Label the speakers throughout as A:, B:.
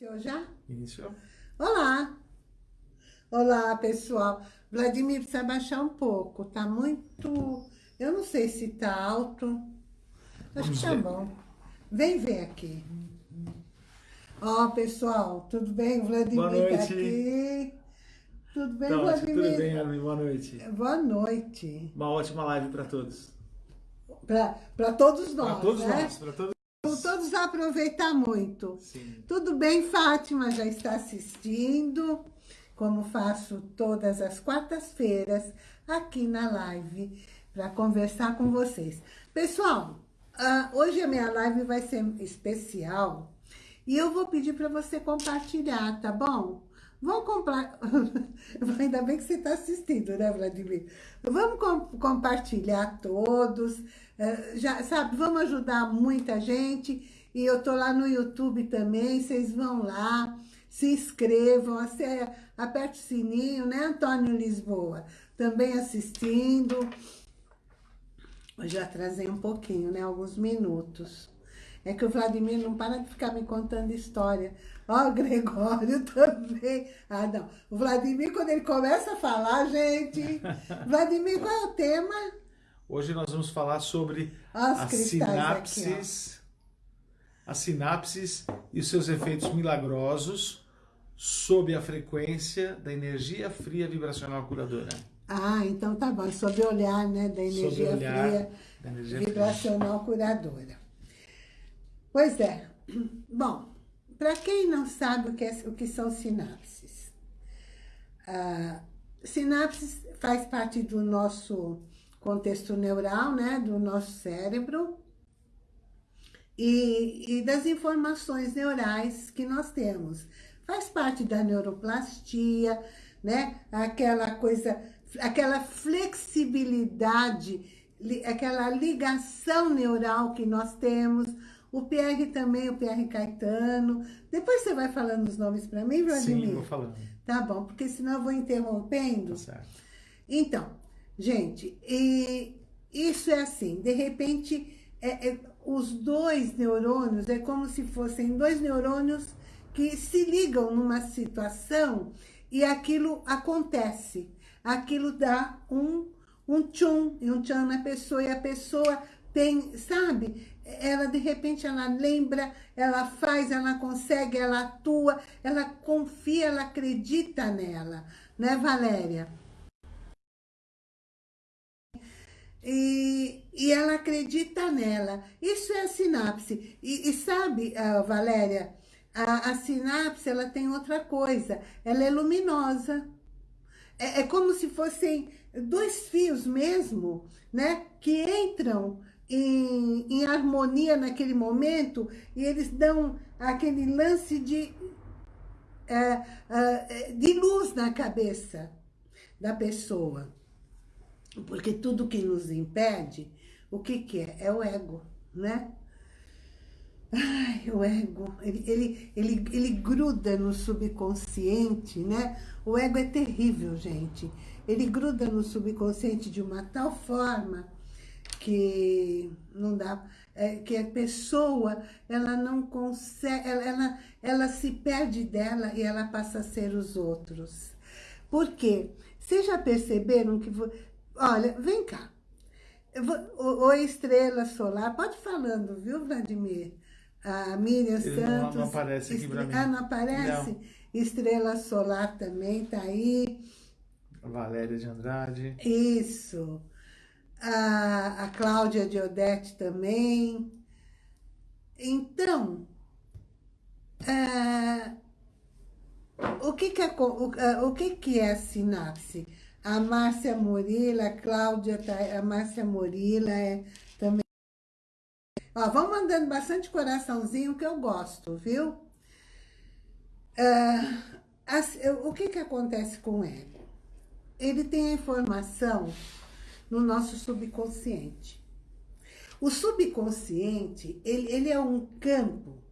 A: Iniciou já?
B: Iniciou.
A: Olá! Olá, pessoal. Vladimir precisa baixar um pouco, tá muito... Eu não sei se tá alto. Acho que tá bom. Vem ver aqui. Ó, pessoal, tudo bem? Vladimir
B: Boa
A: tá aqui. Tudo bem,
B: que
A: Vladimir?
B: tudo bem, Armin. Boa noite.
A: Boa noite.
B: Uma ótima live para todos.
A: Para todos nós,
B: Para todos
A: né?
B: nós, para todos.
A: Todos aproveitar muito.
B: Sim.
A: Tudo bem, Fátima já está assistindo, como faço todas as quartas-feiras aqui na live, para conversar com vocês. Pessoal, ah, hoje a minha live vai ser especial e eu vou pedir para você compartilhar, tá bom? Vamos comprar... Ainda bem que você está assistindo, né, Vladimir? Vamos com- compartilhar todos, eh, já sabe, vamos ajudar muita gente. E eu tô lá no YouTube também, vocês vão lá, se inscrevam, aperte o sininho, né, Antônio Lisboa? Também assistindo. Eu já atrasei um pouquinho, né, alguns minutos. É que o Vladimir não para de ficar me contando história. Ó, o Gregório também. Ah, não. O Vladimir, quando ele começa a falar, gente... Vladimir, qual é o tema?
B: Hoje nós vamos falar sobre
A: Ó,
B: as
A: cristais aqui,
B: sinapses, as sinapses e os seus efeitos milagrosos sob a frequência da energia fria vibracional curadora.
A: Ah, então tá bom. Sob o olhar, né, da energia
B: olhar
A: fria,
B: da energia fria.
A: vibracional curadora. Pois é. Bom, para quem não sabe o que, é- o que são sinapses, ah, sinapses faz parte do nosso contexto neural, né, do nosso cérebro, e, e das informações neurais que nós temos. Faz parte da neuroplastia, né? Aquela coisa, aquela flexibilidade, li- aquela ligação neural que nós temos. O PR também, o PR Caetano. Depois você vai falando os nomes para mim, Vladimir?
B: Sim, vou falando.
A: Tá bom, porque senão eu vou interrompendo.
B: Tá certo.
A: Então, gente, e isso é assim, de repente, é- é- os dois neurônios é como se fossem dois neurônios que se ligam numa situação e aquilo acontece. Aquilo dá um, um tchum, e um tchum na pessoa, e a pessoa tem, sabe? Ela, de repente, ela lembra, ela faz, ela consegue, ela atua, ela confia, ela acredita nela, né, Valéria? E, e ela acredita nela. Isso é a sinapse. E, e sabe, ah, Valéria, a, a sinapse ela tem outra coisa. Ela é luminosa. É, é como se fossem dois fios mesmo, né? Que entram em, em harmonia naquele momento e eles dão aquele lance de, é, é, de luz na cabeça da pessoa. Porque tudo que nos impede, o que que é? É o ego, né? Ai, o ego, ele, ele, ele, ele gruda no subconsciente, né? O ego é terrível, gente. Ele gruda no subconsciente de uma tal forma que não dá, é, que a pessoa, ela não consegue, ela, ela, ela se perde dela e ela passa a ser os outros. Por quê? Vocês já perceberam que... Olha, vem cá. Oi, estrela solar. Pode ir falando, viu, Vladimir? A Miriam
B: Ele não-
A: Santos.
B: não aparece aqui
A: estre-
B: mim.
A: Ah, não aparece?
B: Não.
A: Estrela solar também tá aí.
B: Valéria de Andrade.
A: Isso. A, a Cláudia de Odete também. Então, ah, o, que que é, o, ah, o que que é a sinapse? A Márcia Murila, a Cláudia, tá- a Márcia Murila é também. Ó, vão mandando bastante coraçãozinho que eu gosto, viu? Ah, as- o que que acontece com ego? ele tem a informação no nosso subconsciente. O subconsciente, ele, ele é um campo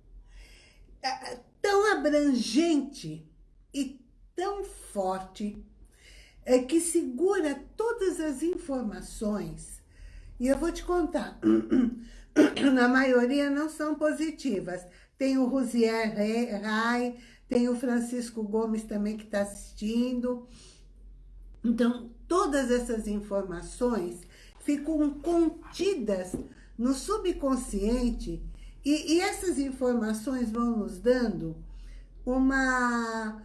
A: ah, tão abrangente e tão forte é, que segura todas as informações. E eu vou te contar. na maioria não são positivas. Tem o Rosier Rai, tem o Francisco Gomes também que está assistindo. Então, todas essas informações ficam contidas no subconsciente e, e essas informações vão nos dando uma...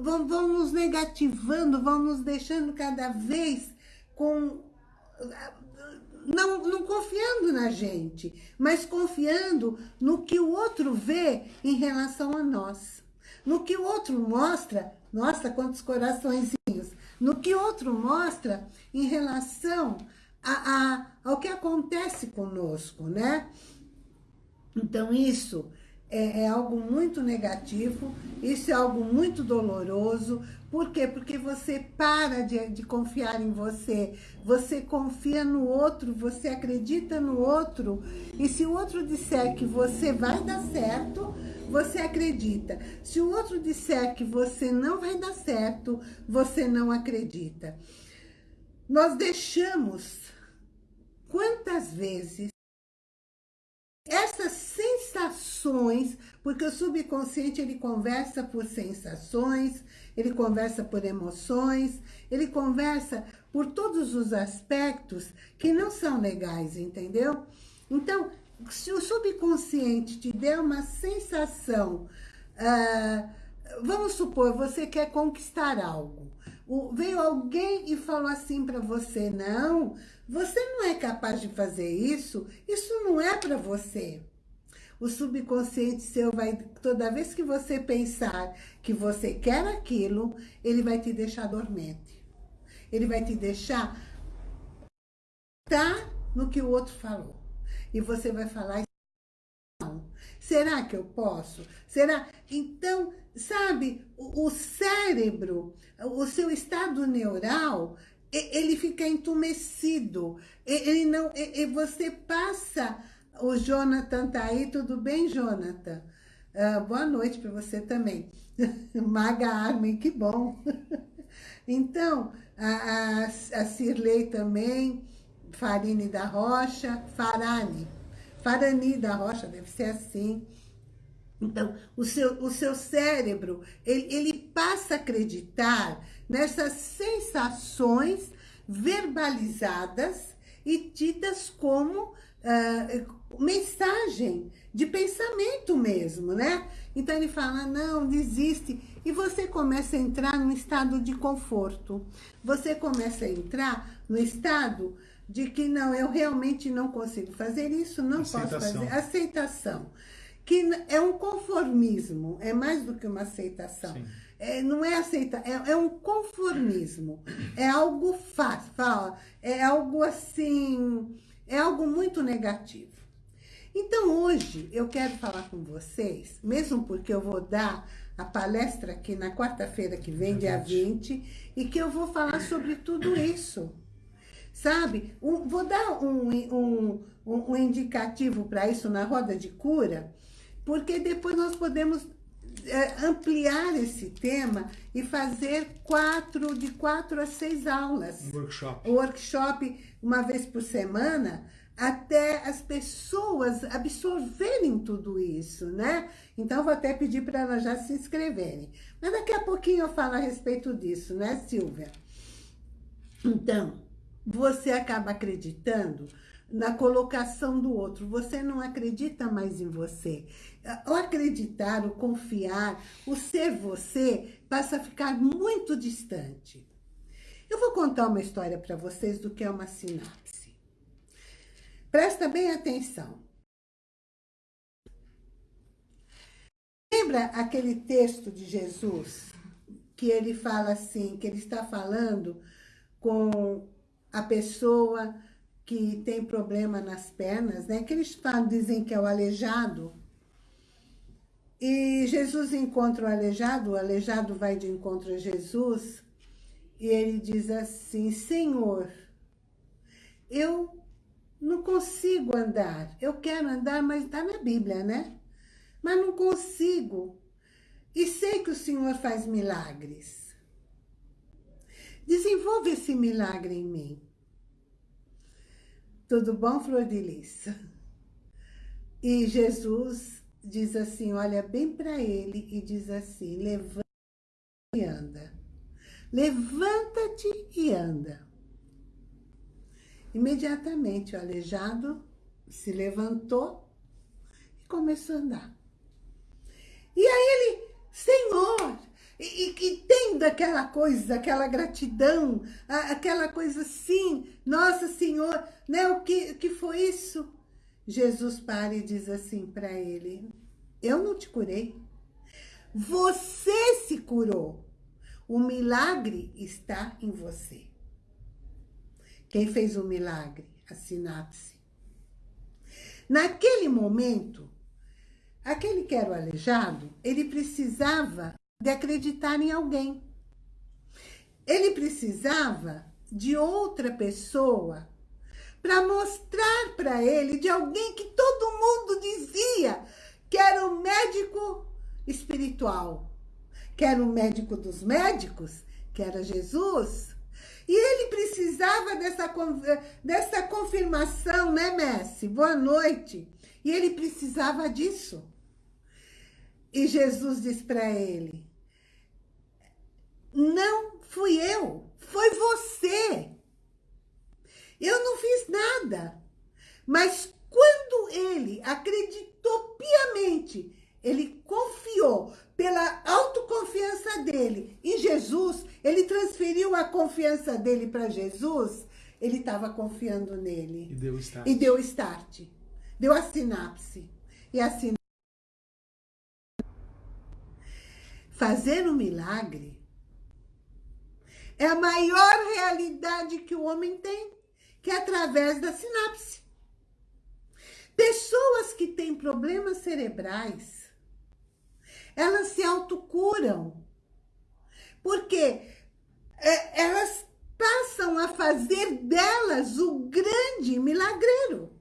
A: Vão, vão nos negativando, vão nos deixando cada vez com não, não confiando na gente, mas confiando no que o outro vê em relação a nós. No que o outro mostra, nossa, quantos coraçõezinhos, no que o outro mostra em relação a, a, ao que acontece conosco, né? Então isso é, é, algo muito negativo, isso é algo muito doloroso. Por quê? Porque você para de, de confiar em você, você confia no outro, você acredita no outro. E se o outro disser que você vai dar certo, você acredita. Se o outro disser que você não vai dar certo, você não acredita. Nós deixamos, quantas vezes, essas sensações, porque o subconsciente ele conversa por sensações, ele conversa por emoções, ele conversa por todos os aspectos que não são legais, entendeu? Então, se o subconsciente te der uma sensação, uh, vamos supor, você quer conquistar algo, o, veio alguém e falou assim para você, não, você não é capaz de fazer isso, isso não é para você. O subconsciente seu vai, toda vez que você pensar que você quer aquilo, ele vai te deixar dormente. Ele vai te deixar tá no que o outro falou. E você vai falar, não. Será que eu posso? Será? Então, sabe, o, o cérebro, o seu estado neural, ele fica entumecido. Ele não, e você passa, o Jonathan tá aí, tudo bem, Jonathan? Uh, boa noite para você também. Maga Armin, que bom. então, a, a, a Cirlei também, Farine da Rocha, Farane, Farani da Rocha, deve ser assim. Então, o seu, o seu cérebro, ele, ele passa a acreditar nessas sensações verbalizadas e tidas como uh, mensagem de pensamento mesmo, né? Então ele fala, não, desiste. E você começa a entrar num estado de conforto. Você começa a entrar no estado de que não, eu realmente não consigo fazer isso, não Aceitação. posso fazer. Aceitação. Que é um conformismo, é mais do que uma aceitação. Sim é, não é aceitar, é, é, um conformismo, é algo fácil, é algo assim, é algo muito negativo. Então hoje eu quero falar com vocês, mesmo porque eu vou dar a palestra aqui na quarta-feira que vem, dia 20, e que eu vou falar sobre tudo isso. Sabe? Um, vou dar um, um, um indicativo para isso na roda de cura, porque depois nós podemos é, ampliar esse tema e fazer quatro, de quatro a seis aulas.
B: Um workshop.
A: Um workshop uma vez por semana, até as pessoas absorverem tudo isso, né? Então, vou até pedir para elas já se inscreverem. Mas daqui a pouquinho eu falo a respeito disso, né, Silvia? Então, você acaba acreditando na colocação do outro. Você não acredita mais em você. O acreditar, o confiar, o ser você passa a ficar muito distante. Eu vou contar uma história para vocês do que é uma sinapse. Presta bem atenção. Lembra aquele texto de Jesus que ele fala assim, que ele está falando com a pessoa que tem problema nas pernas, né? Que eles falam, dizem que é o aleijado. E Jesus encontra o aleijado, o aleijado vai de encontro a Jesus, e ele diz assim, Senhor, eu não consigo andar. Eu quero andar, mas está na Bíblia, né? Mas não consigo. E sei que o Senhor faz milagres. Desenvolve esse milagre em mim. Tudo bom, Flor de Lis? E Jesus diz assim, olha bem para ele e diz assim, levanta e anda. Levanta-te e anda. Imediatamente o aleijado se levantou e começou a andar. E aí ele, Senhor, e, que tem daquela coisa, aquela gratidão, aquela coisa assim, Nossa Senhor, né? O que, que foi isso? Jesus para e diz assim para ele, eu não te curei, você se curou, o milagre está em você. Quem fez o milagre? A sinapse. Naquele momento, aquele que era o aleijado, ele precisava de acreditar em alguém. Ele precisava de outra pessoa para mostrar para ele de alguém que todo mundo dizia que era o médico espiritual, que era o médico dos médicos, que era Jesus. E ele precisava dessa, dessa confirmação, né, Messi? Boa noite. E ele precisava disso. E Jesus diz para ele, não fui eu, foi você. Eu não fiz nada. Mas quando ele acreditou piamente, ele confiou pela autoconfiança dele em Jesus, ele transferiu a confiança dele para Jesus, ele estava confiando nele.
B: E deu start.
A: E deu start. Deu a sinapse. E a sinapse Fazer um milagre é a maior realidade que o homem tem, que é através da sinapse. Pessoas que têm problemas cerebrais, elas se autocuram, porque é, elas passam a fazer delas o grande milagreiro.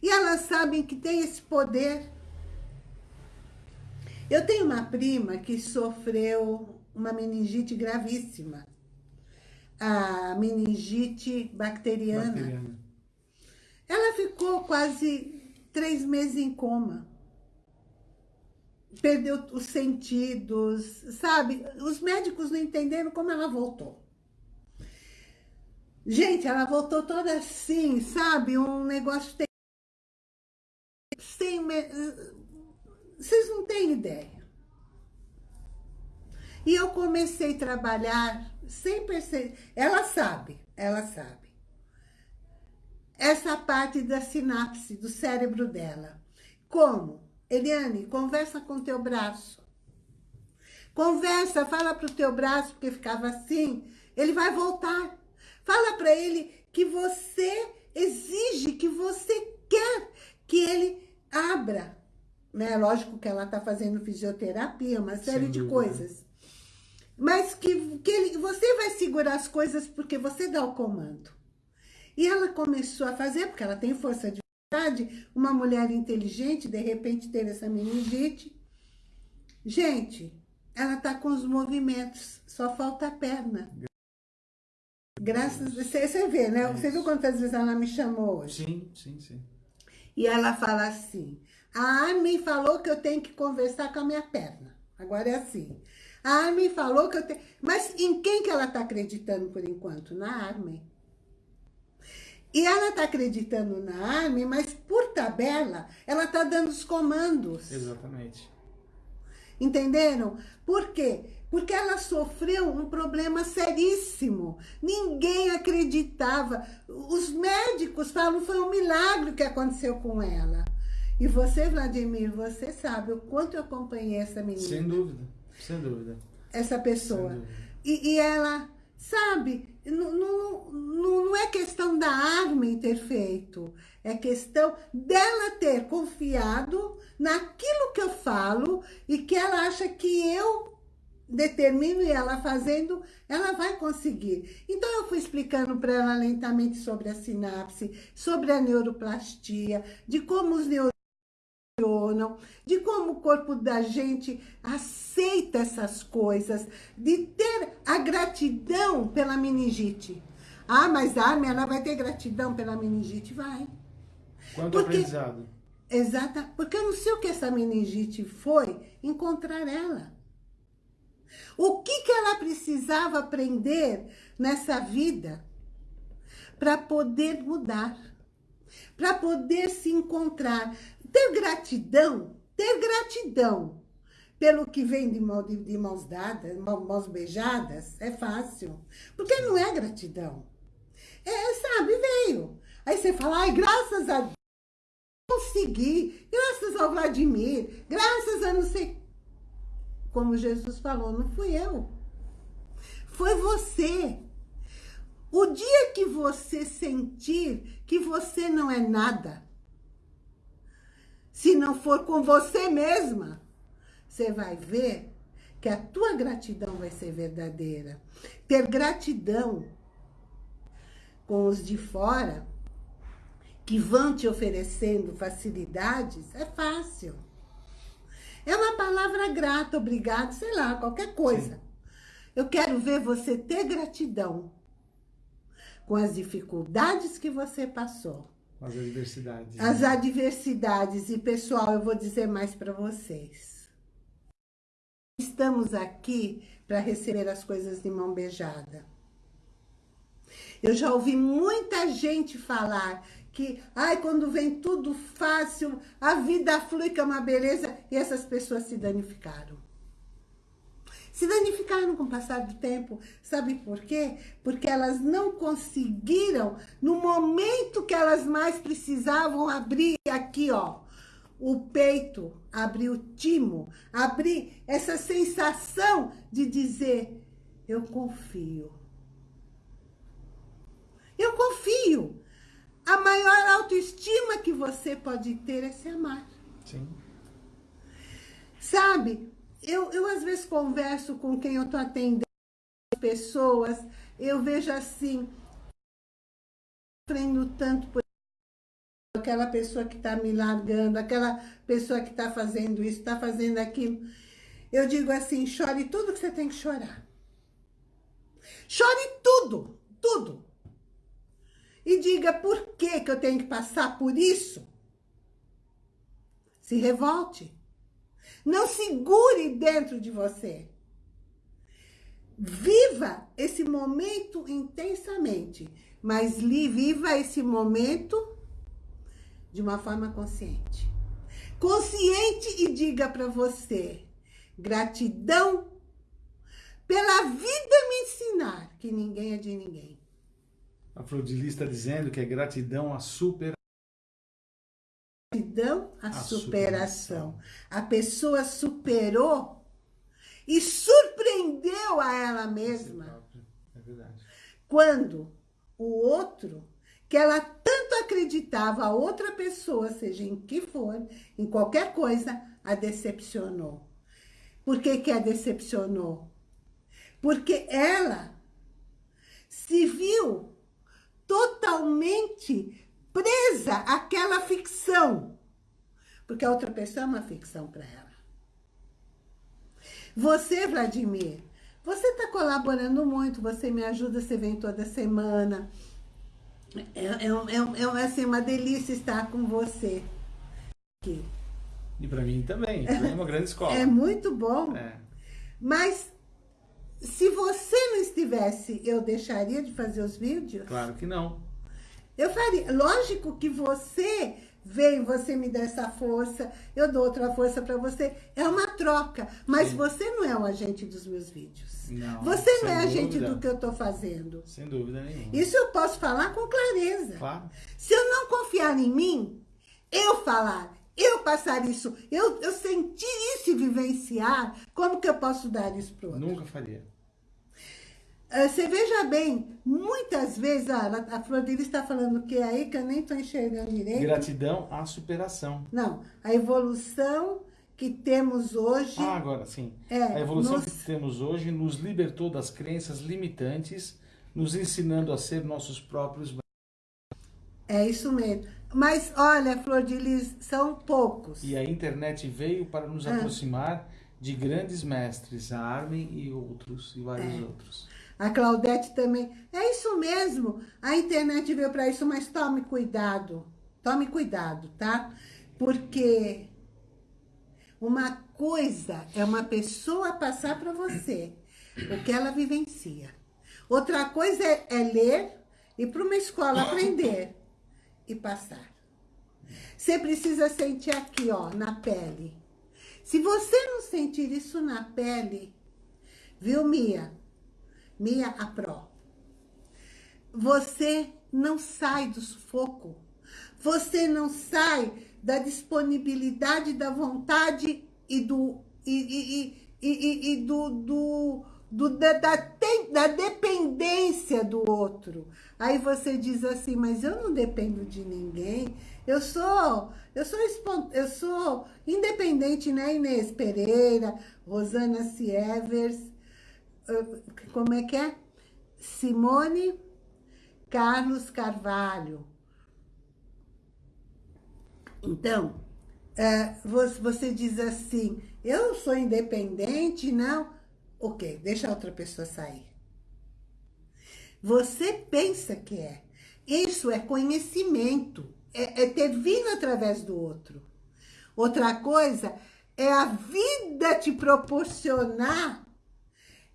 A: E elas sabem que tem esse poder eu tenho uma prima que sofreu uma meningite gravíssima. A meningite bacteriana. bacteriana. Ela ficou quase três meses em coma. Perdeu os sentidos, sabe? Os médicos não entenderam como ela voltou. Gente, ela voltou toda assim, sabe? Um negócio... Sem vocês não têm ideia. E eu comecei a trabalhar sem perceber. Ela sabe, ela sabe. Essa parte da sinapse do cérebro dela. Como? Eliane, conversa com teu braço. Conversa, fala pro teu braço, porque ficava assim. Ele vai voltar. Fala para ele que você exige, que você quer que ele abra né? Lógico que ela está fazendo fisioterapia, uma série Sem de dúvida. coisas. Mas que, que ele, você vai segurar as coisas porque você dá o comando. E ela começou a fazer, porque ela tem força de vontade, uma mulher inteligente, de repente teve essa meningite. Gente, ela está com os movimentos, só falta a perna. Graças a você, você vê, né? Você viu quantas vezes ela me chamou hoje?
B: Sim, sim, sim.
A: E ela fala assim, a Armin falou que eu tenho que conversar com a minha perna. Agora é assim. A Armin falou que eu tenho... Mas em quem que ela está acreditando por enquanto? Na Armin. E ela está acreditando na Armin, mas por tabela, ela está dando os comandos.
B: Exatamente.
A: Entenderam? Por quê? Porque ela sofreu um problema seríssimo. Ninguém acreditava. Os médicos falam que foi um milagre que aconteceu com ela. E você, Vladimir, você sabe o quanto eu acompanhei essa menina.
B: Sem dúvida, sem dúvida.
A: Essa pessoa. E, e, ela, sabe, não, não, não é questão da Armin ter feito. É questão dela ter confiado naquilo que eu falo e que ela acha que eu determino e ela fazendo, ela vai conseguir. Então, eu fui explicando para ela lentamente sobre a sinapse, sobre a neuroplastia, de como os neurônios funcionam, de como o corpo da gente aceita essas coisas, de ter a gratidão pela meningite. Ah, mas a Armin, ela vai ter gratidão pela meningite? Vai.
B: Quanto
A: porque,
B: aprendizado.
A: Exata, porque eu não sei o que essa meningite foi encontrar ela. O que, que ela precisava aprender nessa vida para poder mudar, para poder se encontrar. Ter gratidão, ter gratidão pelo que vem de, mão, de, de mãos dadas, mãos beijadas, é fácil. Porque não é gratidão. É, sabe, veio. Aí você fala, ai, graças a Deus, consegui, graças ao Vladimir, graças a não sei... Como Jesus falou, não fui eu. Foi você. O dia que você sentir que você não é nada, se não for com você mesma, você vai ver que a tua gratidão vai ser verdadeira. Ter gratidão com os de fora, que vão te oferecendo facilidades, é fácil. É uma palavra grata, obrigado, sei lá, qualquer coisa. Sim. Eu quero ver você ter gratidão com as dificuldades que você passou.
B: As adversidades.
A: As né? adversidades. E, pessoal, eu vou dizer mais para vocês. Estamos aqui para receber as coisas de mão beijada. Eu já ouvi muita gente falar que, ai, quando vem tudo fácil, a vida flui que é uma beleza, e essas pessoas se danificaram. Se danificaram com o passar do tempo. Sabe por quê? Porque elas não conseguiram, no momento que elas mais precisavam, abrir aqui, ó, o peito, abrir o timo, abrir essa sensação de dizer, eu confio. Eu confio. A maior autoestima que você pode ter é se amar.
B: Sim.
A: Sabe, eu, eu às vezes converso com quem eu estou atendendo, pessoas, eu vejo assim, sofrendo tanto por aquela pessoa que está me largando, aquela pessoa que está fazendo isso, está fazendo aquilo. Eu digo assim, chore tudo que você tem que chorar. Chore tudo, tudo. E diga por que, que eu tenho que passar por isso. Se revolte. Não segure dentro de você. Viva esse momento intensamente, mas viva esse momento de uma forma consciente. Consciente e diga para você, gratidão pela vida me ensinar que ninguém é de ninguém.
B: A Flodilis está dizendo que é gratidão a super
A: gratidão à superação. superação. A pessoa superou e surpreendeu a ela mesma.
B: É verdade.
A: Quando o outro, que ela tanto acreditava, a outra pessoa, seja em que for, em qualquer coisa, a decepcionou. Por que que a decepcionou? Porque ela se viu totalmente presa àquela ficção. Porque a outra pessoa é uma ficção para ela. Você, Vladimir, você está colaborando muito, você me ajuda, você vem toda semana. É, é, é, é assim, uma delícia estar com você aqui.
B: E para mim também, é uma grande escola.
A: É muito bom. É. Mas se você não estivesse, eu deixaria de fazer os vídeos?
B: Claro que não.
A: Eu faria. Lógico que você vem, você me dá essa força, eu dou outra força para você. É uma troca. Mas Sim. você não é o agente dos meus vídeos.
B: Não,
A: você não é dúvida. agente do que eu estou fazendo.
B: Sem dúvida nenhuma.
A: Isso eu posso falar com clareza.
B: Claro.
A: Se eu não confiar em mim, eu falar, eu passar isso, eu, eu sentir isso e vivenciar, como que eu posso dar isso para o outro?
B: Nunca faria.
A: Ah, você veja bem, muitas vezes, ah, a Flor dele está falando que é aí que eu nem estou enxergando direito.
B: Gratidão à superação.
A: Não, a evolução que temos hoje...
B: Ah, agora sim.
A: É,
B: a evolução nos... que temos hoje nos libertou das crenças limitantes, nos ensinando a ser nossos próprios...
A: É isso mesmo. Mas, olha, Flor de Lis, são poucos.
B: E a internet veio para nos ah. aproximar de grandes mestres, a Armin e outros, e vários é. outros.
A: A Claudete também. É isso mesmo. A internet veio para isso, mas tome cuidado. Tome cuidado, tá? Porque uma coisa é uma pessoa passar para você o que ela vivencia. Outra coisa é, é ler, ir para uma escola aprender e passar. Você precisa sentir aqui, ó, na pele. Se você não sentir isso na pele, viu, Mia? Mia a Pro. Você não sai do sufoco. Você não sai da disponibilidade, da vontade e do, e, e, e, e do, do, do da, da, da dependência do outro. Aí você diz assim, mas eu não dependo de ninguém. Eu sou, eu sou, eu sou independente, né, Inês Pereira, Rosana Sievers, como é que é? Simone Carlos Carvalho. Então, é, você diz assim, eu sou independente, não? Ok, deixa a outra pessoa sair. Você pensa que é. Isso é conhecimento, é, é ter vindo através do outro. Outra coisa é a vida te proporcionar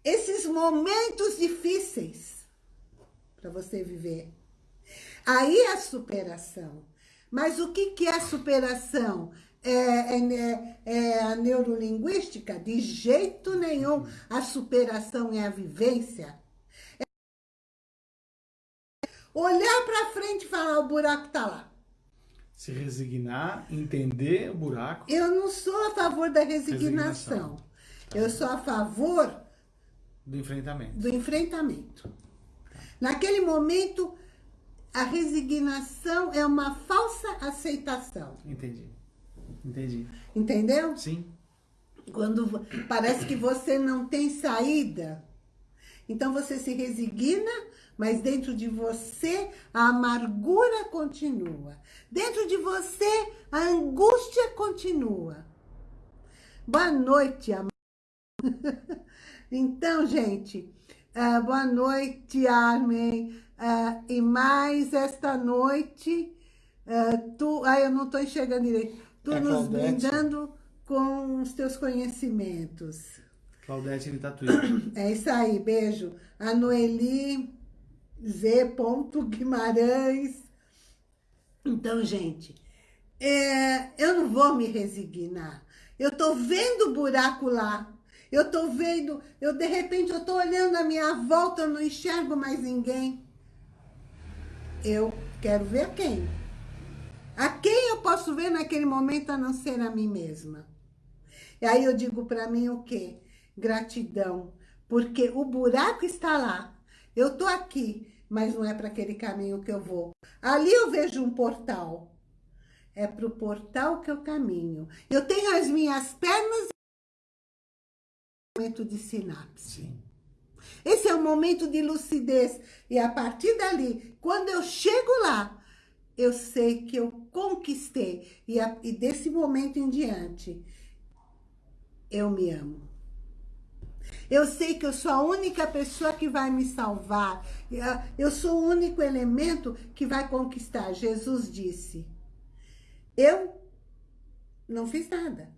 A: esses momentos difíceis para você viver. Aí é a superação. Mas o que, que é superação? É, é, é, a neurolinguística? De jeito nenhum. A superação é a vivência. É olhar para frente e falar, o buraco está lá.
B: Se resignar, entender o buraco.
A: Eu não sou a favor da resignação. resignação. Eu sou a favor
B: do enfrentamento.
A: Do enfrentamento. Naquele momento, a resignação é uma falsa aceitação.
B: Entendi. Entendi.
A: Entendeu?
B: Sim.
A: Quando parece que você não tem saída, então você se resigna, mas dentro de você a amargura continua. Dentro de você a angústia continua. Boa noite, amor. Então, gente, uh, boa noite, Armin. Uh, e mais esta noite, uh, tu... Ah, eu não estou enxergando direito. Tu é nos brindando com os teus conhecimentos.
B: Claudete de Tatuí.
A: É isso aí, beijo. A Noeli Z. Guimarães. Então, gente, é, eu não vou me resignar. Eu tô vendo o buraco lá. Eu tô vendo, eu de repente eu tô olhando a minha volta, eu não enxergo mais ninguém. Eu quero ver quem? A quem eu posso ver naquele momento a não ser a mim mesma? E aí eu digo para mim o quê? Gratidão. Porque o buraco está lá. Eu tô aqui, mas não é para aquele caminho que eu vou. Ali eu vejo um portal. É para o portal que eu caminho. Eu tenho as minhas pernas momento de sinapse. Sim. Esse é o momento de lucidez. E a partir dali, quando eu chego lá, eu sei que eu conquistei. E, a, e desse momento em diante, eu me amo. Eu sei que eu sou a única pessoa que vai me salvar. Eu sou o único elemento que vai conquistar. Jesus disse, eu não fiz nada.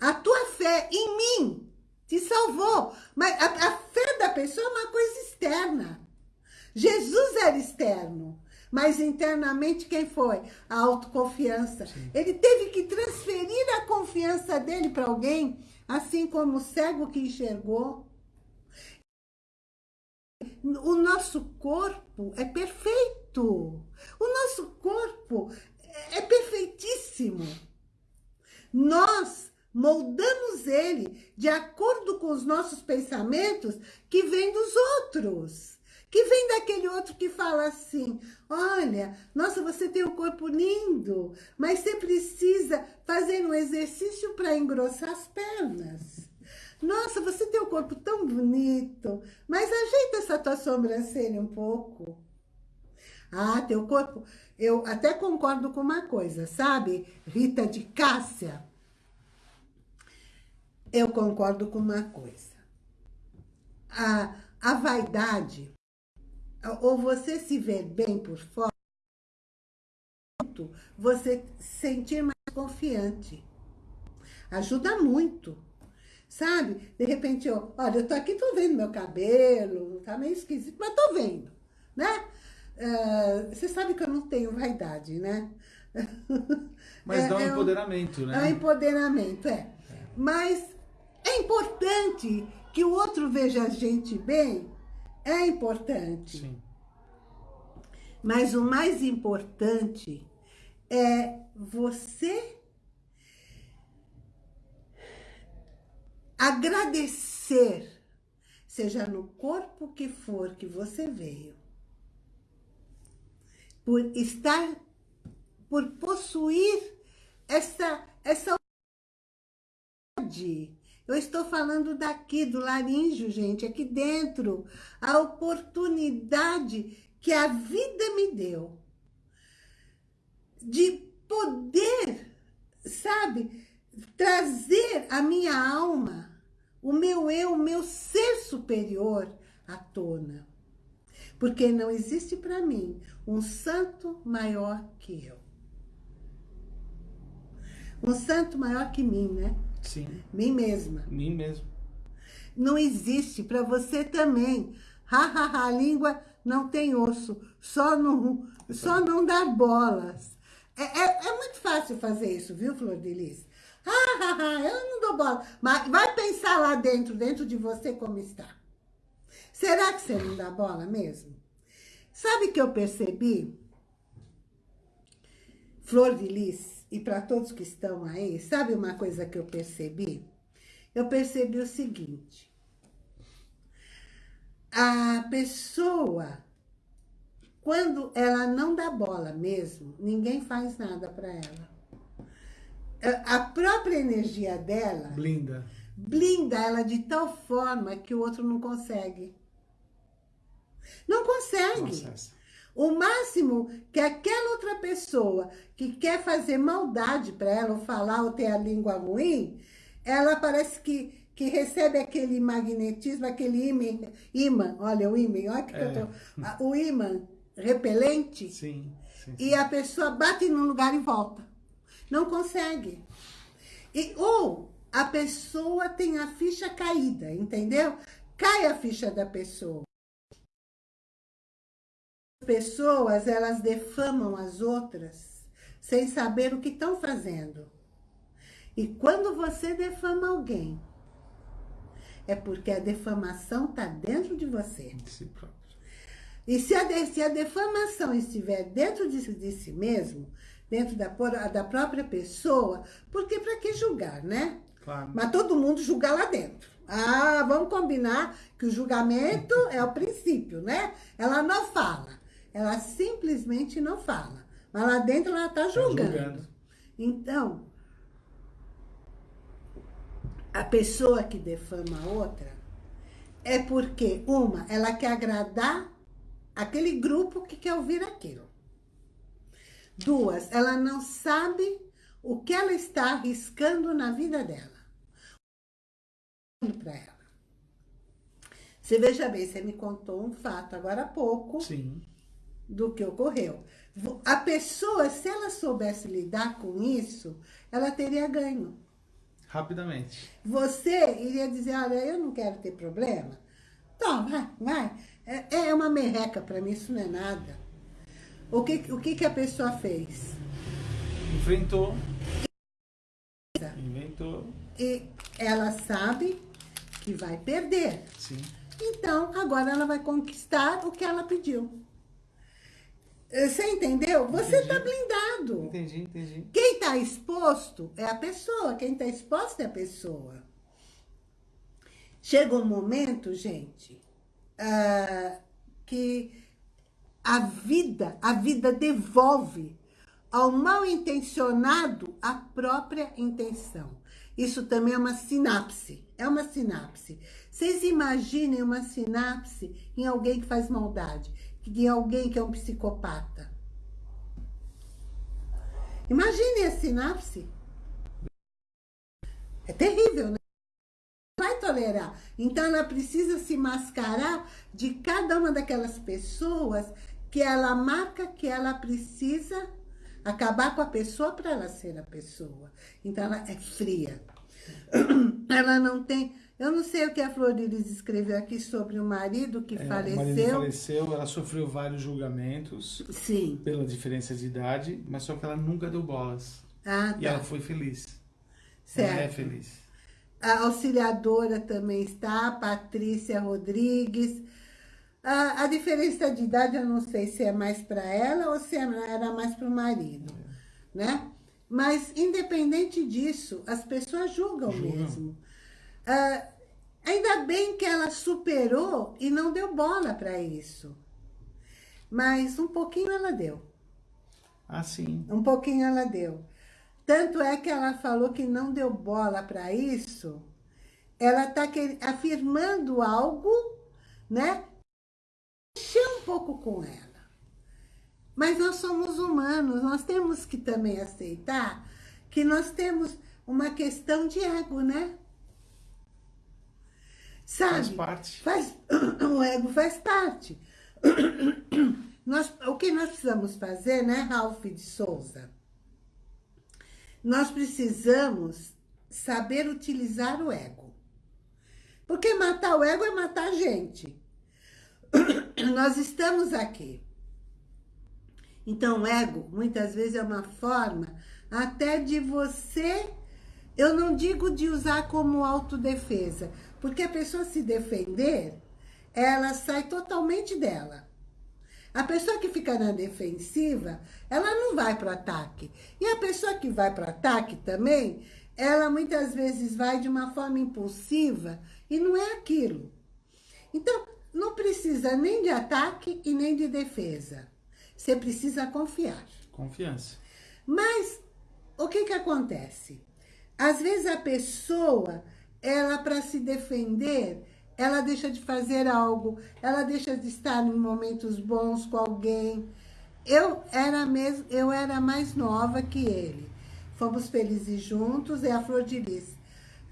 A: A tua fé em mim te salvou. Mas a, a fé da pessoa é uma coisa externa. Jesus era externo. Mas internamente quem foi? A autoconfiança. Sim. Ele teve que transferir a confiança dele para alguém, assim como o cego que enxergou. O nosso corpo é perfeito. O nosso corpo é perfeitíssimo. Nós moldamos ele de acordo com os nossos pensamentos que vem dos outros. Que vem daquele outro que fala assim, olha, nossa, você tem um corpo lindo, mas você precisa fazer um exercício para engrossar as pernas. Nossa, você tem um corpo tão bonito, mas ajeita essa tua sobrancelha um pouco. Ah, teu corpo... Eu até concordo com uma coisa, sabe? Rita de Cássia eu concordo com uma coisa. A, a vaidade, ou você se ver bem por fora, muito você se sentir mais confiante. Ajuda muito. Sabe? De repente, eu, olha, eu tô aqui, tô vendo meu cabelo, tá meio esquisito, mas tô vendo, né? Uh, você sabe que eu não tenho vaidade, né?
B: Mas é, dá um é empoderamento, um, né?
A: É um empoderamento, é. é. Mas é importante que o outro veja a gente bem, é importante. Sim. Mas o mais importante é você agradecer, seja no corpo que for que você veio, por estar, por possuir essa, essa eu estou falando daqui, do laríngeo, gente, aqui dentro. A oportunidade que a vida me deu de poder, sabe, trazer a minha alma, o meu eu, o meu ser superior à tona. Porque não existe para mim um santo maior que eu. Um santo maior que mim, né?
B: Sim.
A: Mim mesma.
B: Mim mesmo.
A: Não existe para você também. Ha, ha, ha, a língua não tem osso. Só não, só não dar bolas. É, é, é, muito fácil fazer isso, viu, Flor de Lis? Ha, ha, ha, eu não dou bola. Mas vai pensar lá dentro, dentro de você como está. Será que você não dá bola mesmo? Sabe que eu percebi? Flor de Lis, e para todos que estão aí, sabe uma coisa que eu percebi? Eu percebi o seguinte. A pessoa, quando ela não dá bola mesmo, ninguém faz nada para ela. A própria energia dela...
B: Blinda.
A: Blinda ela de tal forma que o outro não consegue. Não consegue. Nossa, o máximo que aquela outra pessoa que quer fazer maldade para ela, ou falar, ou ter a língua ruim, ela parece que, que recebe aquele magnetismo, aquele imã, imã olha o imã, olha que, é. que eu tô, o imã repelente,
B: sim, sim,
A: e a pessoa bate num lugar e volta. Não consegue. E, ou a pessoa tem a ficha caída, entendeu? Cai a ficha da pessoa pessoas, elas defamam as outras sem saber o que estão fazendo. E quando você defama alguém, é porque a defamação está dentro de você.
B: De si próprio.
A: E se a, se a defamação estiver dentro de, de si mesmo, dentro da, da própria pessoa, porque para que julgar, né?
B: Claro.
A: Mas todo mundo julga lá dentro. Ah, vamos combinar que o julgamento é o princípio, né? Ela não fala. Ela simplesmente não fala. Mas lá dentro ela está julgando. Tá julgando. Então, a pessoa que defama a outra é porque, uma, ela quer agradar aquele grupo que quer ouvir aquilo. Duas, ela não sabe o que ela está arriscando na vida dela. Para ela. Você veja bem, você me contou um fato agora há pouco.
B: Sim
A: do que ocorreu. A pessoa, se ela soubesse lidar com isso, ela teria ganho.
B: Rapidamente.
A: Você iria dizer, olha, eu não quero ter problema. Então, vai, vai. É, é uma merreca para mim, isso não é nada. O que, o que, que a pessoa fez?
B: Enfrentou. Inventou.
A: E ela sabe que vai perder.
B: Sim.
A: Então, agora ela vai conquistar o que ela pediu. Você entendeu? Você está blindado.
B: Entendi, entendi.
A: Quem está exposto é a pessoa. Quem está exposto é a pessoa. Chega um momento, gente, uh, que a vida, a vida devolve ao mal intencionado a própria intenção. Isso também é uma sinapse. É uma sinapse. Vocês imaginem uma sinapse em alguém que faz maldade de alguém que é um psicopata. Imagine a sinapse. É terrível, né? vai tolerar. Então, ela precisa se mascarar de cada uma daquelas pessoas que ela marca que ela precisa Acabar com a pessoa para ela ser a pessoa. Então, ela é fria. Ela não tem... Eu não sei o que a Florides escreveu aqui sobre o marido que
B: É,
A: faleceu.
B: O marido faleceu, ela sofreu vários julgamentos
A: Sim.
B: pela diferença de idade, mas só que ela nunca deu bolas.
A: Ah,
B: E
A: tá.
B: ela foi feliz. Ela é
A: Certo.
B: feliz.
A: A auxiliadora também está, Patrícia Rodrigues. A, a diferença de idade, eu não sei se é mais para ela ou se era mais para o marido, né? Mas, independente disso, as pessoas julgam,
B: Julgam.
A: mesmo. Ah, ainda bem que ela superou e não deu bola para isso. Mas um pouquinho ela deu.
B: Ah, sim.
A: Um pouquinho ela deu. Tanto é que ela falou que não deu bola para isso. Ela está afirmando algo, né? Mexeu um pouco com ela. Mas nós somos humanos, nós temos que também aceitar que nós temos uma questão de ego, né? Sabe?
B: Faz parte.
A: Faz, o ego faz parte. Nós, o que nós precisamos fazer, né, Ralph de Souza? Nós precisamos saber utilizar o ego. Porque matar o ego é matar a gente. Nós estamos aqui. Então, o ego, muitas vezes, é uma forma até de você... Eu não digo de usar como autodefesa, porque a pessoa se defender, ela sai totalmente dela. A pessoa que fica na defensiva, ela não vai para o ataque. E a pessoa que vai para o ataque também, ela muitas vezes vai de uma forma impulsiva e não é aquilo. Então, não precisa nem de ataque e nem de defesa. Você precisa confiar.
B: Confiança.
A: Mas, o que que acontece? Às vezes a pessoa, ela para se defender, ela deixa de fazer algo, ela deixa de estar em momentos bons com alguém. Eu era, mesmo, eu era mais nova que ele. Fomos felizes juntos, e a Flor de Lis.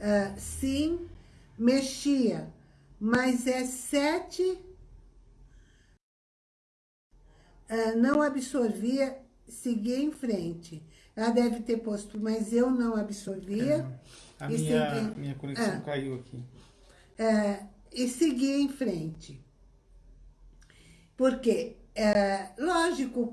A: ah, sim, mexia, mas é sete... ah, não absorvia, seguia em frente. Ela deve ter posto, mas eu não absorvia.
B: A
A: E
B: minha,
A: segui-
B: minha conexão
A: Ah.
B: caiu aqui.
A: é, e seguir em frente. Porque, é, lógico,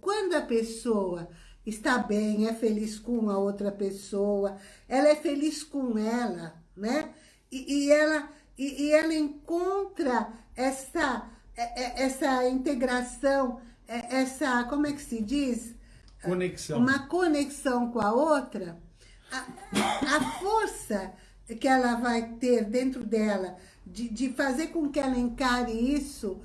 A: quando a pessoa está bem, é feliz com a outra pessoa, ela é feliz com ela, né? E, e ela, e, e ela encontra essa, é- essa integração, essa, como é que se diz?
B: Conexão.
A: uma conexão com a outra, a, força que ela vai ter dentro dela de, de fazer com que ela encare isso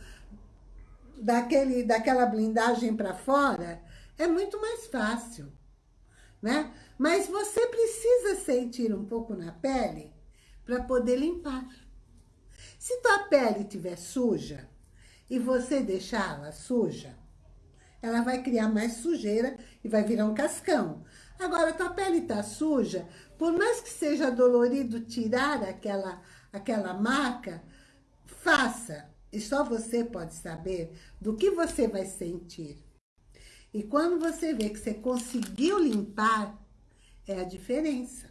A: daquele, daquela blindagem para fora é muito mais fácil, né? Mas você precisa sentir um pouco na pele para poder limpar. Se tua pele estiver suja e você deixá-la suja, ela vai criar mais sujeira e vai virar um cascão. Agora, tua pele está suja, por mais que seja dolorido tirar aquela, aquela marca, faça. E só você pode saber do que você vai sentir. E quando você vê que você conseguiu limpar, é a diferença.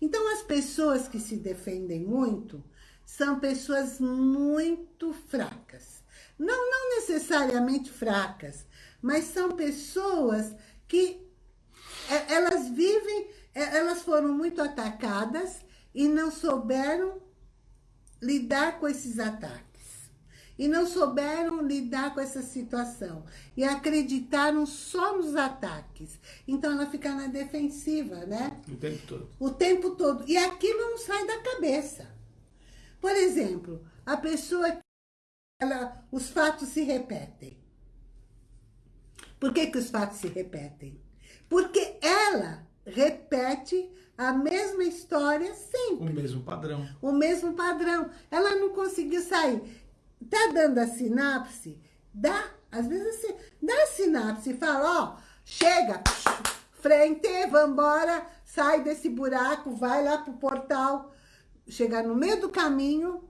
A: Então, as pessoas que se defendem muito são pessoas muito fracas. Não, não necessariamente fracas, mas são pessoas que elas vivem, é, elas foram muito atacadas e não souberam lidar com esses ataques. E não souberam lidar com essa situação. E acreditaram só nos ataques. Então, ela fica na defensiva, né?
B: O tempo todo.
A: O tempo todo. E aquilo não sai da cabeça. Por exemplo, a pessoa... Ela, os fatos se repetem. Por que, que os fatos se repetem? Porque ela repete a mesma história sempre.
B: O mesmo padrão.
A: O mesmo padrão. Ela não conseguiu sair. Tá dando a sinapse? Dá. Às vezes você dá a sinapse e fala, ó, chega, frente, vambora, sai desse buraco, vai lá pro portal. Chegar no meio do caminho,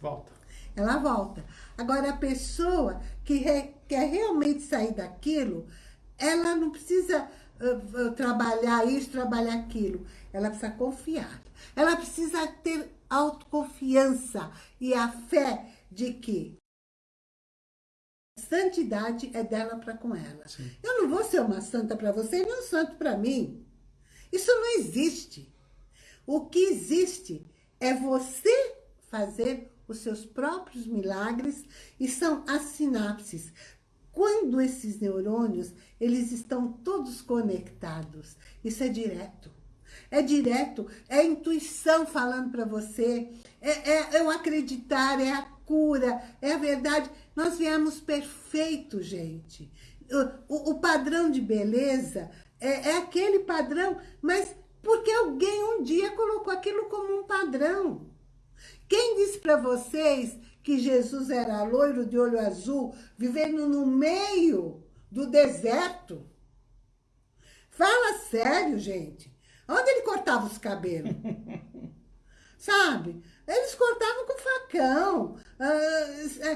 B: Volta.
A: ela volta. Agora, a pessoa que re, quer realmente sair daquilo, ela não precisa uh, uh, trabalhar isso, trabalhar aquilo. Ela precisa confiar. Ela precisa ter autoconfiança e a fé de que a santidade é dela para com ela. Sim. Eu não vou ser uma santa para você e nem um santo para mim. Isso não existe. O que existe é você fazer os seus próprios milagres e são as sinapses. Quando esses neurônios, eles estão todos conectados, isso é direto. É direto, é intuição falando para você, é, é, é o acreditar, é a cura, é a verdade. Nós viemos perfeito, gente. O, o, padrão de beleza é, é aquele padrão, mas porque alguém um dia colocou aquilo como um padrão. Quem disse para vocês que Jesus era loiro de olho azul, vivendo no meio do deserto? Fala sério, gente. Onde ele cortava os cabelos? Sabe? Eles cortavam com facão. Ah, é,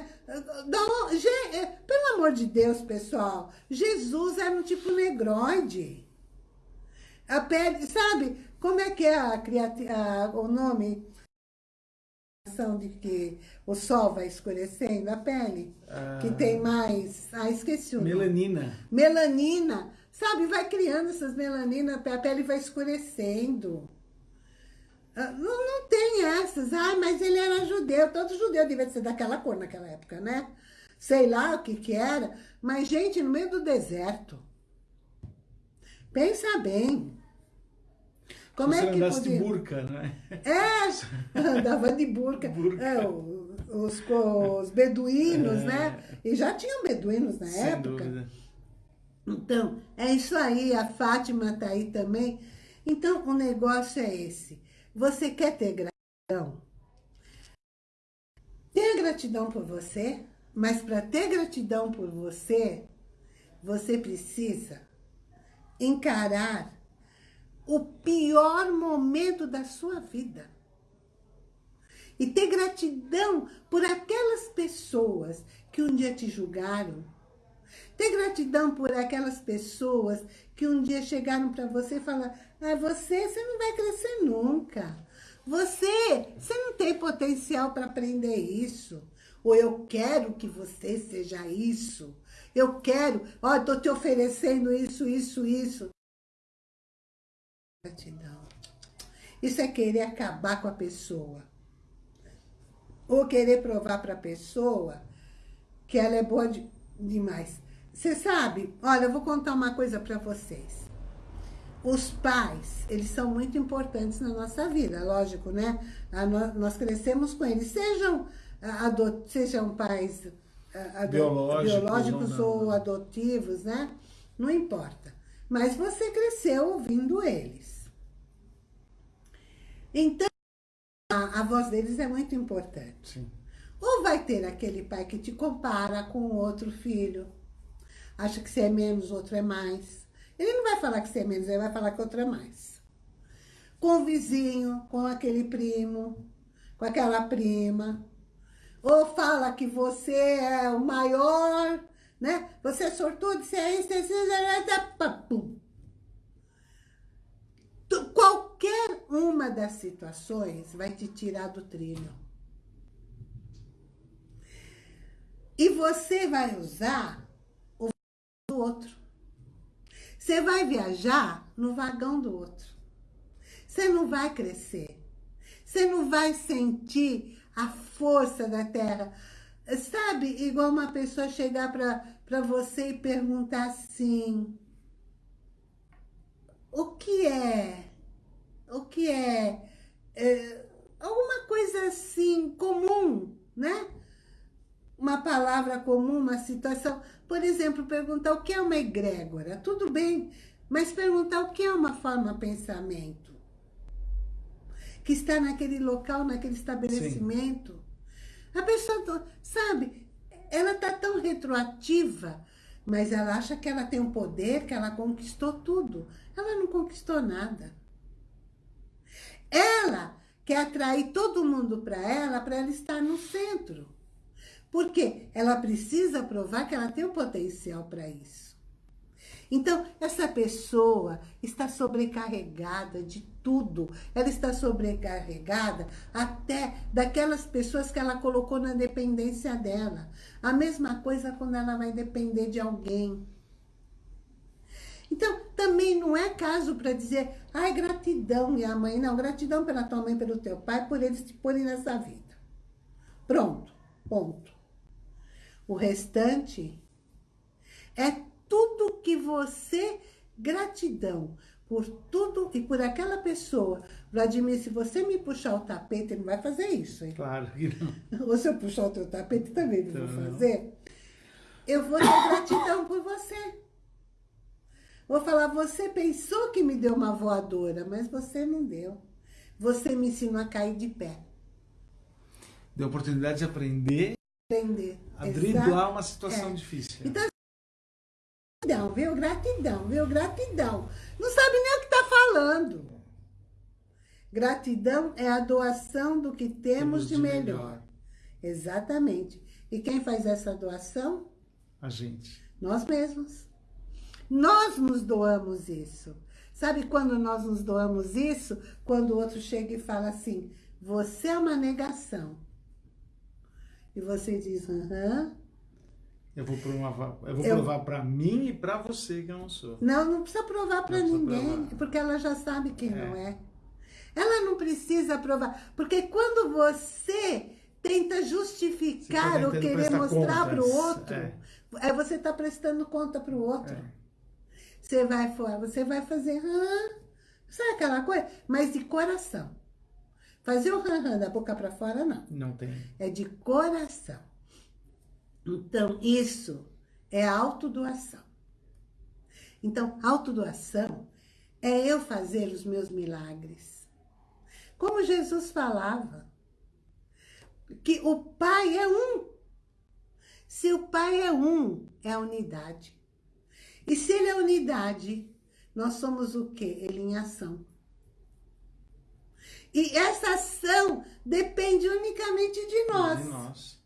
A: é, pelo amor de Deus, pessoal, Jesus era um tipo negroide. A pele, sabe? Como é que é a, a, o nome? De que o sol vai escurecendo a pele, ah, que tem mais... Ah, esqueci o
B: Melanina.
A: Nome. Melanina. Sabe, vai criando essas melaninas, a pele vai escurecendo. Ah, não, não tem essas. Ah, mas ele era judeu. Todo judeu devia ser daquela cor naquela época, né? Sei lá o que que era. Mas, gente, no meio do deserto. Pensa bem.
B: Como Você é que podia... de burca, né?
A: É, andava de burca. burca. É, os, os, beduínos, é. né? E já tinham beduínos na Sem época. Dúvida. Então, é isso aí. A Fátima tá aí também. Então, o negócio é esse. Você quer ter gratidão? Tenha gratidão por você, mas para ter gratidão por você, você precisa encarar o pior momento da sua vida. E ter gratidão por aquelas pessoas que um dia te julgaram. Ter gratidão por aquelas pessoas que um dia chegaram para você e falaram, ah, você, você não vai crescer nunca. Você, você não tem potencial para aprender isso. Ou eu quero que você seja isso. Eu quero, ó, estou te oferecendo isso, isso, isso. Gratidão. Isso é querer acabar com a pessoa. Ou querer provar para a pessoa que ela é boa de, demais. Você sabe, olha, eu vou contar uma coisa para vocês. Os pais, eles são muito importantes na nossa vida, lógico, né? Nós crescemos com eles, sejam, adot, sejam pais adot, biológicos, biológicos ou, ou adotivos, né? Não importa. Mas você cresceu ouvindo eles. Então, a, a voz deles é muito importante. Ou vai ter aquele pai que te compara com outro filho, acha que você é menos, outro é mais. Ele não vai falar que você é menos, ele vai falar que outro é mais. Com o vizinho, com aquele primo, com aquela prima. Ou fala que você é o maior, né? Você é sortudo, você é isso, você é isso, Qualquer uma das situações vai te tirar do trilho. E você vai usar o do outro. Você vai viajar no vagão do outro. Você não vai crescer. Você não vai sentir a força da terra. Sabe, igual uma pessoa chegar para você e perguntar assim... O que é? O que é, é alguma coisa assim comum, né? Uma palavra comum, uma situação. Por exemplo, perguntar o que é uma egrégora. Tudo bem, mas perguntar o que é uma forma pensamento. Que está naquele local, naquele estabelecimento. Sim. A pessoa, sabe, ela está tão retroativa, mas ela acha que ela tem um poder, que ela conquistou tudo. Ela não conquistou nada. Ela quer atrair todo mundo para ela, para ela estar no centro. Porque ela precisa provar que ela tem o potencial para isso. Então, essa pessoa está sobrecarregada de tudo. Ela está sobrecarregada até daquelas pessoas que ela colocou na dependência dela. A mesma coisa quando ela vai depender de alguém. Então, também não é caso para dizer, ai, gratidão, minha mãe. Não, gratidão pela tua mãe, pelo teu pai, por eles te porem nessa vida. Pronto, ponto. O restante é tudo que você... Gratidão por tudo e por aquela pessoa. Vladimir, se você me puxar o tapete, ele não vai fazer isso, hein?
B: Claro que não.
A: Ou se eu puxar o teu tapete, também não vou fazer. Eu vou ter gratidão por você. Vou falar, você pensou que me deu uma voadora, mas você não deu. Você me ensinou a cair de pé.
B: Deu oportunidade de aprender,
A: Aprender.
B: a driblar uma situação
A: É.
B: difícil.
A: Então, gratidão, viu? Gratidão, viu? Gratidão. Não sabe nem o que está falando. Gratidão é a doação do que temos, de, melhor. Exatamente. E quem faz essa doação?
B: A gente.
A: Nós mesmos. Nós nos doamos isso. Sabe quando nós nos doamos isso? Quando o outro chega e fala assim, você é uma negação. E você diz, aham.
B: Eu vou provar, eu vou
A: Eu-
B: provar para mim e para você que eu não sou.
A: Não, não precisa provar para ninguém,
B: provar.
A: porque ela já sabe quem
B: É.
A: não é. Ela não precisa provar, porque quando você tenta justificar
B: Você tá
A: ou querer mostrar para o outro,
B: é.
A: é. você está prestando conta para o outro.
B: É.
A: Você vai fora, você vai fazer, hã? sabe aquela coisa? Mas de coração. Fazer o hã, hã da boca para fora, não.
B: Não tem.
A: É de coração. Então, isso é autodoação. Então, autodoação é eu fazer os meus milagres. Como Jesus falava, que o Pai é um. Se o Pai é um, é a unidade. E se ele é unidade, nós somos o quê? Ele em ação. E essa ação depende unicamente de nós.
B: De nós.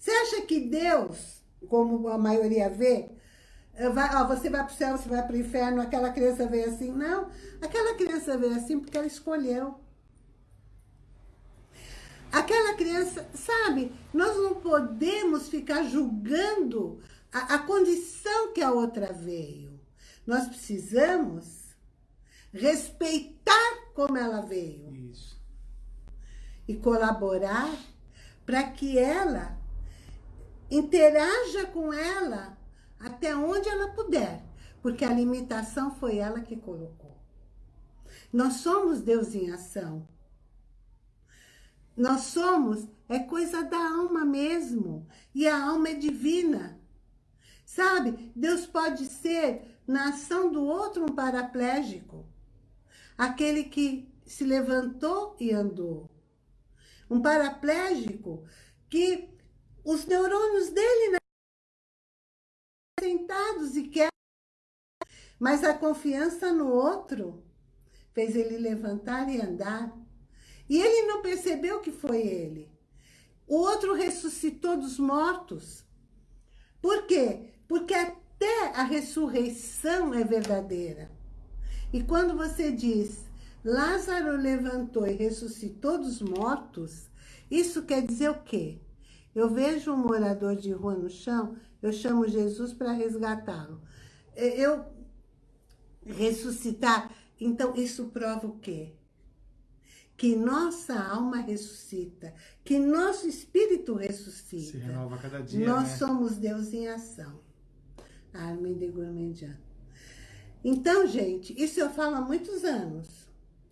A: Você acha que Deus, como a maioria vê, eh, vai, ó, você vai para o céu, você vai para o inferno, aquela criança veio assim? Não, aquela criança veio assim porque ela escolheu. Aquela criança, sabe, nós não podemos ficar julgando a, a condição que a outra veio. Nós precisamos respeitar como ela veio
B: Isso.
A: e colaborar para que ela interaja com ela até onde ela puder, porque a limitação foi ela que colocou. Nós somos Deus em ação. Nós somos, é coisa da alma mesmo, e a alma é divina. Sabe, Deus pode ser, na ação do outro, um paraplégico. Aquele que se levantou e andou. Um paraplégico que os neurônios dele sentados e quer, mas a confiança no outro fez ele levantar e andar. E ele não percebeu que foi ele. O outro ressuscitou dos mortos. Por quê? Porque até a ressurreição é verdadeira. E quando você diz, Lázaro levantou e ressuscitou dos mortos, isso quer dizer o quê? Eu vejo um morador de rua no chão, eu chamo Jesus para resgatá-lo. Eu ressuscitar, então isso prova o quê? Que nossa alma ressuscita, que nosso espírito ressuscita.
B: Se renova cada dia,
A: Nós
B: né?
A: somos Deus em ação. Armin de Gourmandian. Então, gente, isso eu falo há muitos anos.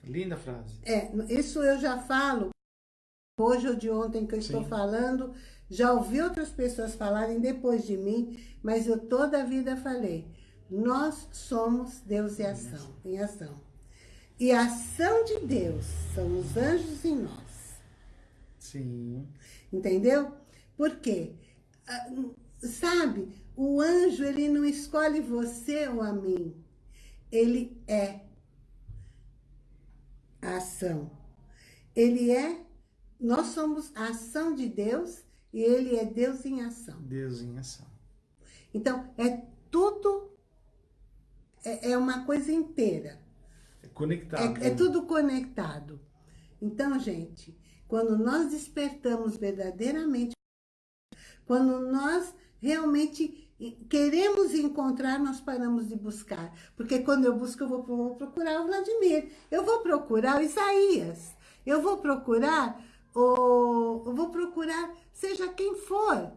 B: Linda frase.
A: É, isso eu já falo, hoje ou de ontem que eu estou
B: Sim.
A: falando, já ouvi outras pessoas falarem depois de mim, mas eu toda a vida falei, nós somos Deus em ação, em ação. E a ação de Deus são os anjos em nós.
B: Sim.
A: Entendeu? Por quê? Ah, Sabe, o anjo, ele não escolhe você ou a mim. Ele é a ação. Ele é, nós somos a ação de Deus e ele é Deus em ação.
B: Deus em ação.
A: Então, é tudo, é, é uma coisa inteira.
B: É conectado.
A: É, é tudo conectado. Então, gente, quando nós despertamos verdadeiramente, quando nós realmente queremos encontrar, nós paramos de buscar. Porque quando eu busco, eu vou procurar o Vladimir, eu vou procurar o Isaías, eu vou procurar, o, eu vou procurar seja quem for,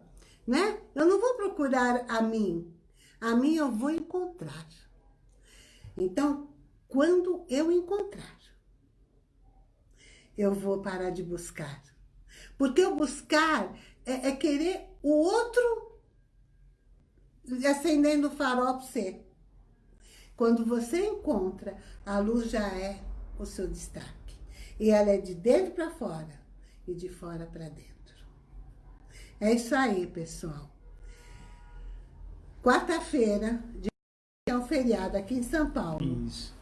A: né? Eu não vou procurar a mim, a mim eu vou encontrar. Então, quando eu encontrar, eu vou parar de buscar. Porque o buscar é, é querer o outro acendendo o farol para você. Quando você encontra, a luz já é o seu destaque. E ela é de dentro para fora e de fora para dentro. É isso aí, pessoal. Quarta-feira, é um feriado aqui em São Paulo.
B: Isso.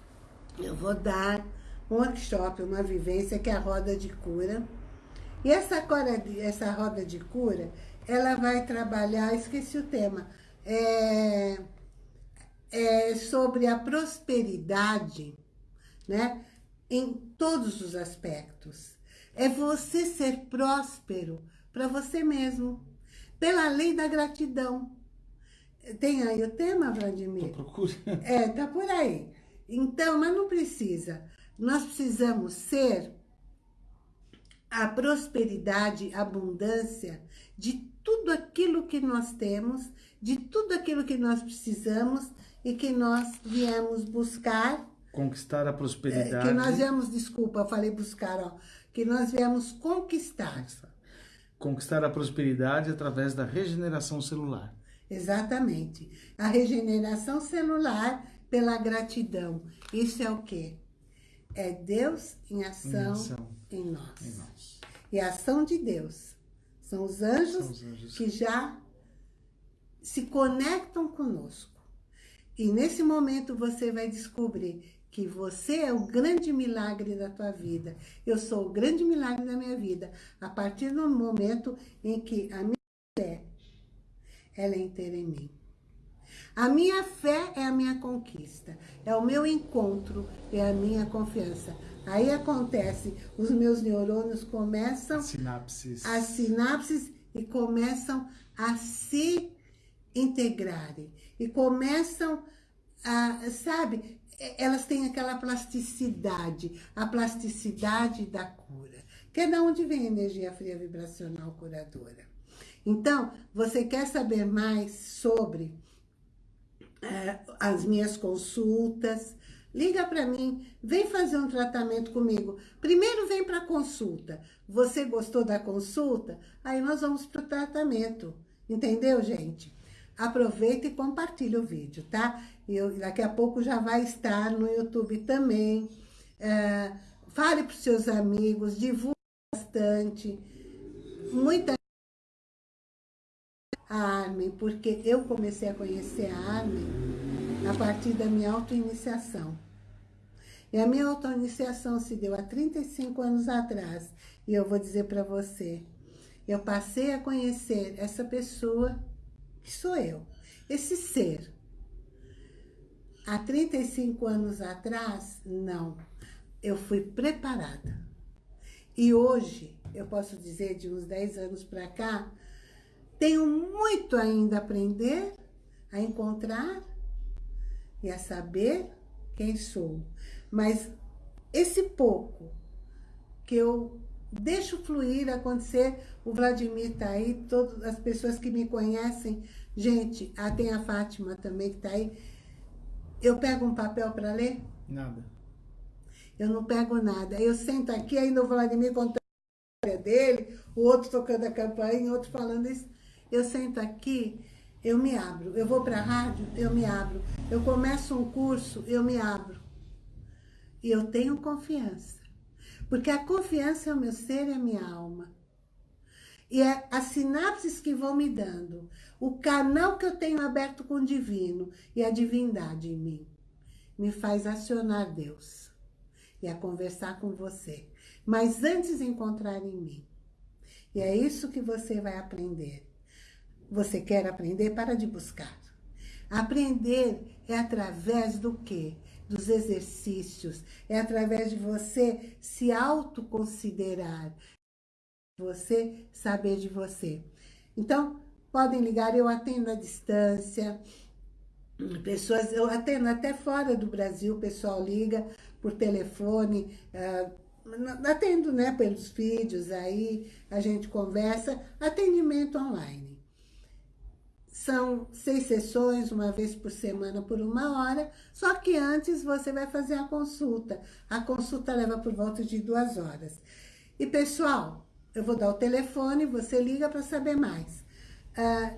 A: Eu vou dar um workshop, uma vivência, que é a roda de cura. E essa, essa roda de cura, ela vai trabalhar, esqueci o tema, é, é sobre a prosperidade, né? Em todos os aspectos. É você ser próspero para você mesmo, pela lei da gratidão. Tem aí o tema, Vladimir?
B: Tô procurando.
A: É, tá por aí. Então, mas não precisa. Nós precisamos ser a prosperidade, a abundância de tudo aquilo que nós temos, de tudo aquilo que nós precisamos e que nós viemos buscar.
B: Conquistar a prosperidade. É,
A: que nós viemos, desculpa, eu falei buscar, ó. Que nós viemos conquistar.
B: Conquistar a prosperidade através da regeneração celular.
A: Exatamente. A regeneração celular pela gratidão. Isso é o quê? É Deus em ação, em, ação. em, nós. em nós. E a ação de Deus são os anjos, São os anjos. que já se conectam conosco. E nesse momento você vai descobrir que você é o grande milagre da tua vida. Eu sou o grande milagre da minha vida. A partir do momento em que a minha fé, ela é inteira em mim. A minha fé é a minha conquista, é o meu encontro, é a minha confiança. Aí acontece, os meus neurônios começam...
B: Sinapses.
A: As sinapses e começam a se integrarem. E começam a, sabe, elas têm aquela plasticidade, a plasticidade da cura. Que é da onde vem a energia fria vibracional curadora. Então, você quer saber mais sobre é, as minhas consultas, Liga para mim, vem fazer um tratamento comigo. Primeiro vem para consulta. Você gostou da consulta? Aí nós vamos para o tratamento. Entendeu, gente? Aproveita e compartilha o vídeo, tá? Eu, daqui a pouco já vai estar no YouTube também. É, fale para os seus amigos, divulgue bastante. Muita a Armin, porque eu comecei a conhecer a Armin a partir da minha autoiniciação. E a minha autoiniciação se deu há 35 anos atrás. E eu vou dizer para você, eu passei a conhecer essa pessoa que sou eu, esse ser. Há 35 anos atrás, não. Eu fui preparada. E hoje, eu posso dizer de uns 10 anos para cá, tenho muito ainda a aprender, a encontrar e a saber quem sou. Mas esse pouco que eu deixo fluir, acontecer, o Vladimir tá aí, todas as pessoas que me conhecem, gente, ah, tem a Fátima também que tá aí. Eu pego um papel para ler?
B: Nada.
A: Eu não pego nada. Eu sento aqui, ainda o Vladimir contando a história dele, o outro tocando a campainha, o outro falando isso. Eu sento aqui eu me abro. Eu vou para a rádio, eu me abro. Eu começo um curso, eu me abro. E eu tenho confiança. Porque a confiança é o meu ser e a minha alma. E é as sinapses que vão me dando. O canal que eu tenho aberto com o divino e a divindade em mim. Me faz acionar Deus. E a conversar com você. Mas antes encontrar em mim. E é isso que você vai aprender. Você quer aprender? Para de buscar. Aprender é através do quê? Dos exercícios. É através de você se autoconsiderar. Você saber de você. Então, podem ligar, eu atendo à distância. Pessoas, eu atendo até fora do Brasil, o pessoal liga por telefone, uh, atendo né, pelos vídeos aí, a gente conversa, atendimento online. São seis sessões, uma vez por semana, por uma hora, só que antes você vai fazer a consulta. A consulta leva por volta de duas horas. E, pessoal, eu vou dar o telefone, você liga para saber mais. Ah,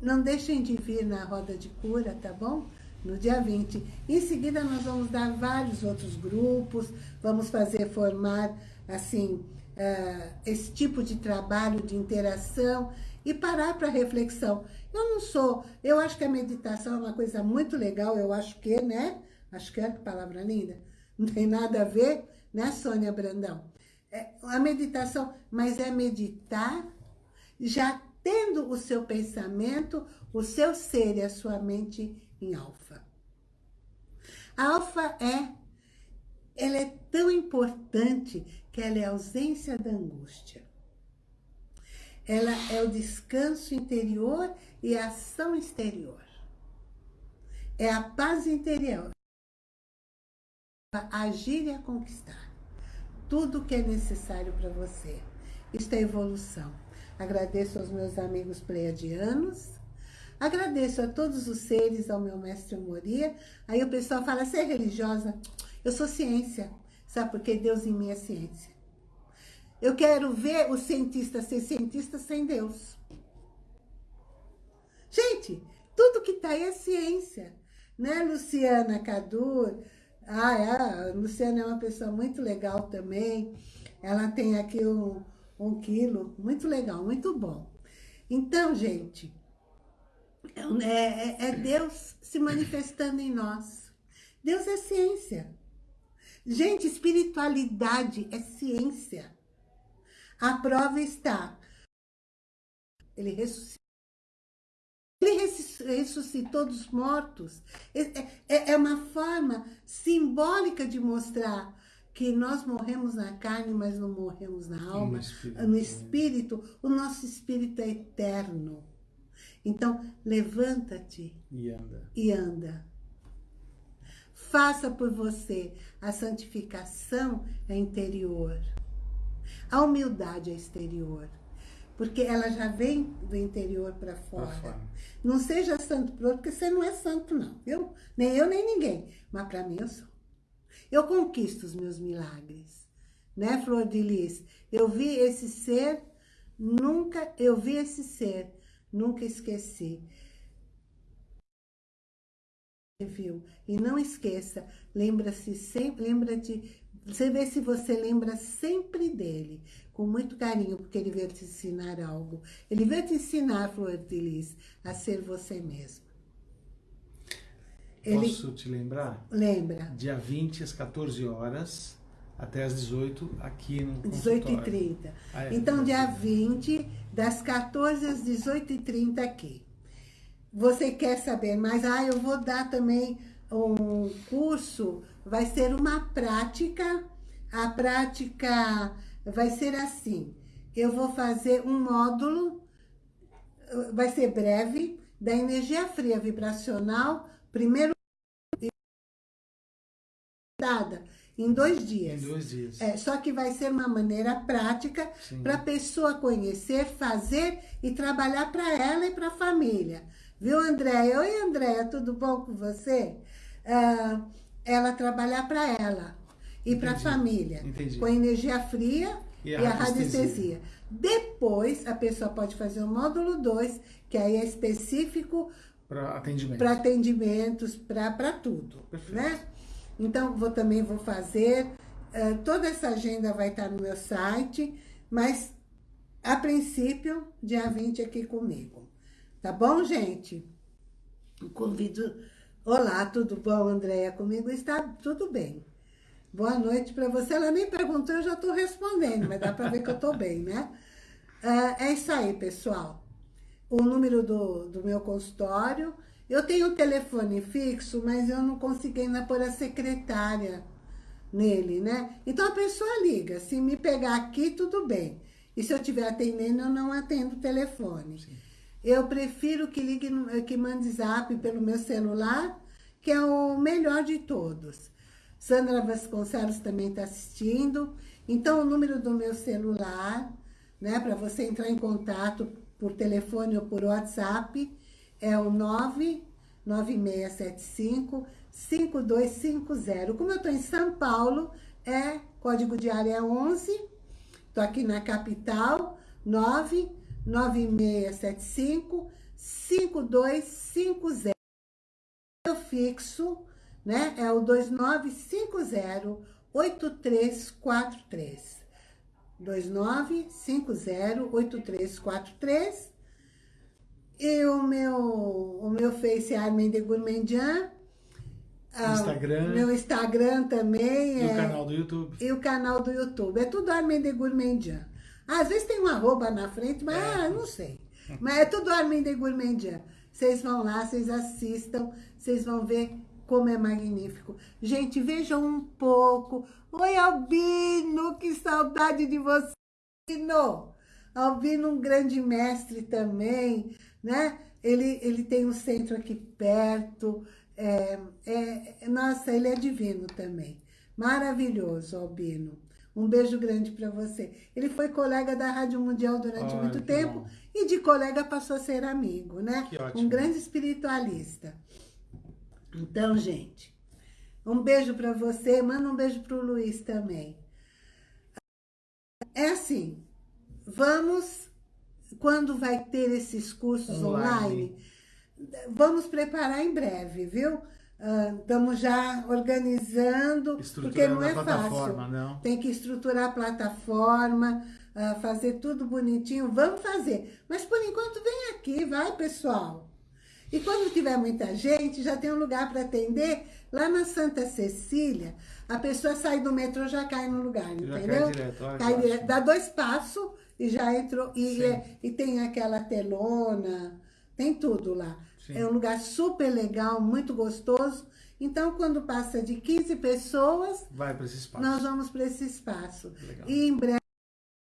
A: não deixem de vir na roda de cura, tá bom? no dia 20. Em seguida, nós vamos dar vários outros grupos, vamos fazer formar, assim, uh, esse tipo de trabalho de interação e parar para reflexão. Eu não sou, eu acho que a meditação é uma coisa muito legal, eu acho que, né? Acho que é, que palavra linda. Não tem nada a ver, né, Sônia Brandão? É, a meditação, mas é meditar já tendo o seu pensamento, o seu ser e a sua mente em alfa. A alfa é, ela é tão importante que ela é a ausência da angústia. Ela é o descanso interior e a ação exterior. É a paz interior. Agir e a conquistar. Tudo que é necessário para você. Isto é evolução. Agradeço aos meus amigos pleiadianos, Agradeço a todos os seres, ao meu mestre Moria. Aí o pessoal fala, você é religiosa? Eu sou ciência. Sabe por que Deus em mim é ciência? Eu quero ver o cientista ser cientista sem Deus. Gente, tudo que está aí é ciência. Né, Luciana Cadur? Ah, é, a Luciana é uma pessoa muito legal também. Ela tem aqui um, um quilo. Muito legal, muito bom. Então, gente, é, é, é Deus se manifestando em nós. Deus é ciência. Gente, espiritualidade é ciência. A prova está. Ele ressuscitou. Ele ressuscitou dos mortos. É, é, é uma forma simbólica de mostrar que nós morremos na carne, mas não morremos na alma, no espírito. no espírito. O nosso espírito é eterno. Então, levanta-te
B: e anda.
A: e anda. Faça por você. A santificação é interior. A humildade é exterior. Porque ela já vem do interior para fora. fora. Não seja santo por outro, porque você não é santo, não. Eu, nem eu, nem ninguém. Mas para mim eu sou. Eu conquisto os meus milagres. Né, Flor de Lis? Eu vi esse ser, nunca eu vi esse ser Nunca esqueci. Viu? E não esqueça, lembra-se sempre, lembra-te, você vê se você lembra sempre dele, com muito carinho, porque ele veio te ensinar algo. Ele veio te ensinar, Flor de Lis, a ser você mesmo.
B: Ele... Posso te lembrar?
A: Lembra.
B: Dia 20, às 14 horas, até às 18 aqui no
A: 18h30. Ah, é, então, dia 20, das 14 às 18h30 aqui. Você quer saber mais? Ah, eu vou dar também um curso, vai ser uma prática. A prática vai ser assim. Eu vou fazer um módulo, vai ser breve, da energia fria vibracional, primeiro dada em dois dias.
B: Em dois dias.
A: É, só que vai ser uma maneira prática para a pessoa conhecer, fazer e trabalhar para ela e para a família. Viu, Andréia? Oi, Andréia, tudo bom com você? Ah, ela trabalhar para ela e para a família. Entendi. Com energia fria e a, e a radiestesia. Depois, a pessoa pode fazer o módulo 2, que aí é específico
B: para atendimento.
A: para atendimentos, para tudo. Perfeito. Né? Então, vou, também vou fazer. Uh, toda essa agenda vai estar no meu site, mas, a princípio, dia 20 aqui comigo. Tá bom, gente? Convido... Olá, tudo bom, Andréia? Comigo está tudo bem. Boa noite para você. Ela nem perguntou, eu já estou respondendo, mas dá para ver que eu estou bem, né? Uh, é isso aí, pessoal. O número do, do meu consultório. Eu tenho um telefone fixo, mas eu não consegui ainda pôr a secretária nele, né? Então a pessoa liga. Se me pegar aqui, tudo bem. E se eu estiver atendendo, eu não atendo o telefone. Sim. Eu prefiro que ligue, que mande zap pelo meu celular, que é o melhor de todos. Sandra Vasconcelos também está assistindo. Então, o número do meu celular, né, para você entrar em contato por telefone ou por WhatsApp, é o 99675 5250. Como eu estou em São Paulo, é código de área 11. Estou aqui na capital, 99675 5250. Eu fixo, né? É o 2950 8343. 2950-8343. E o meu, o meu Face é Armin de Gourmandian.
B: Ah, Instagram.
A: Meu Instagram também.
B: E é, o canal do YouTube.
A: E o canal do YouTube. É tudo Armin de Gourmandian. Às vezes tem um arroba na frente, mas é. ah, não sei. Mas é tudo Armin de Gourmandian. Vocês vão lá, vocês assistam, vocês vão ver como é magnífico. Gente, vejam um pouco. Oi, Albino, que saudade de você, Albino. Albino, um grande mestre também, né? Ele, ele tem um centro aqui perto. É, é, nossa, ele é divino também. Maravilhoso, Albino. Um beijo grande para você. Ele foi colega da Rádio Mundial durante Ai, muito tempo bom. e de colega passou a ser amigo, né?
B: Que ótimo.
A: Um grande espiritualista. Então, gente, um beijo para você, manda um beijo para o Luiz também. É assim, vamos, quando vai ter esses cursos online, online vamos preparar em breve, viu? Uh, estamos já organizando, porque não é fácil. Não. Tem que estruturar a plataforma, uh, fazer tudo bonitinho. Vamos fazer. Mas por enquanto vem aqui, vai pessoal. E quando tiver muita gente, já tem um lugar para atender. Lá na Santa Cecília, a pessoa sai do metrô já cai no lugar, já entendeu? Cai direto. Olha cai direto. Dá dois passos e já entrou. E, é, e tem aquela telona, tem tudo lá. Sim. É um lugar super legal, muito gostoso. Então, quando passa de 15 pessoas...
B: Vai para esse espaço.
A: Nós vamos para esse espaço. Legal. E em breve,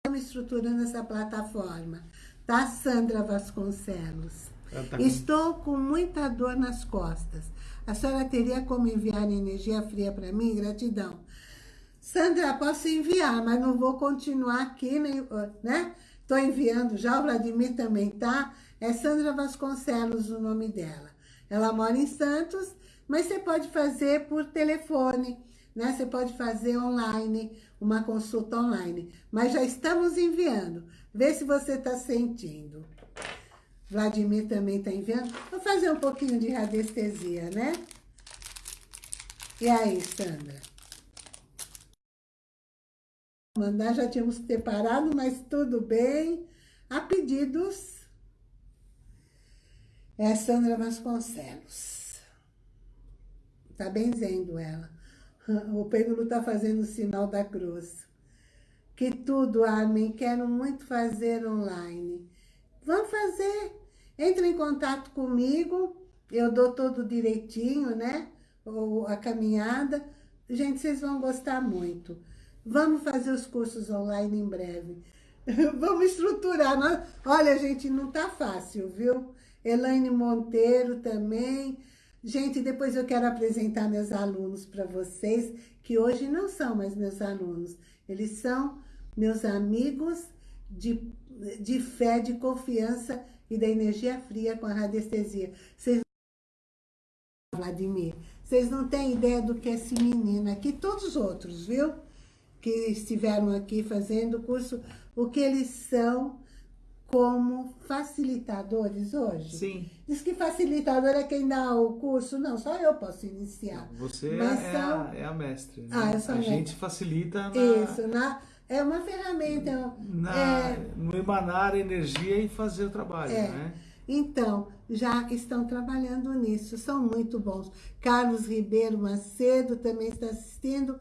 A: estamos estruturando essa plataforma. Tá, Sandra Vasconcelos? Tá Estou com muita dor nas costas. A senhora teria como enviar energia fria para mim? Gratidão. Sandra, posso enviar, mas não vou continuar aqui, né? Estou enviando já, o Vladimir também tá. É Sandra Vasconcelos o nome dela. Ela mora em Santos, mas você pode fazer por telefone, né? Você pode fazer online, uma consulta online. Mas já estamos enviando. Vê se você está sentindo. Vladimir também está enviando. Vou fazer um pouquinho de radiestesia, né? E aí, Sandra? Mandar, já tínhamos separado, mas tudo bem. Há pedidos. É a Sandra Vasconcelos. Tá benzendo ela. O pêndulo tá fazendo o sinal da cruz. Que tudo, Armin, quero muito fazer online. Vamos fazer. Entra em contato comigo, eu dou todo direitinho, né? a caminhada. Gente, vocês vão gostar muito. Vamos fazer os cursos online em breve. Vamos estruturar. Olha, gente, não tá fácil, viu? Elaine Monteiro também. Gente, depois eu quero apresentar meus alunos para vocês, que hoje não são mais meus alunos. Eles são meus amigos de, de fé, de confiança e da energia fria com a radiestesia. Vocês Vladimir, vocês não têm ideia do que é esse menino aqui, todos os outros, viu? Que estiveram aqui fazendo o curso, o que eles são como facilitadores hoje.
B: Sim.
A: Diz que facilitador é quem dá o curso. Não, só eu posso iniciar.
B: Você é, são... a, é, a, mestre. Né?
A: Ah, eu sou
B: a
A: mestre.
B: gente facilita na...
A: Isso, na é uma ferramenta.
B: Na, é, no emanar energia e fazer o trabalho, é. né?
A: Então, já estão trabalhando nisso, são muito bons. Carlos Ribeiro Macedo também está assistindo.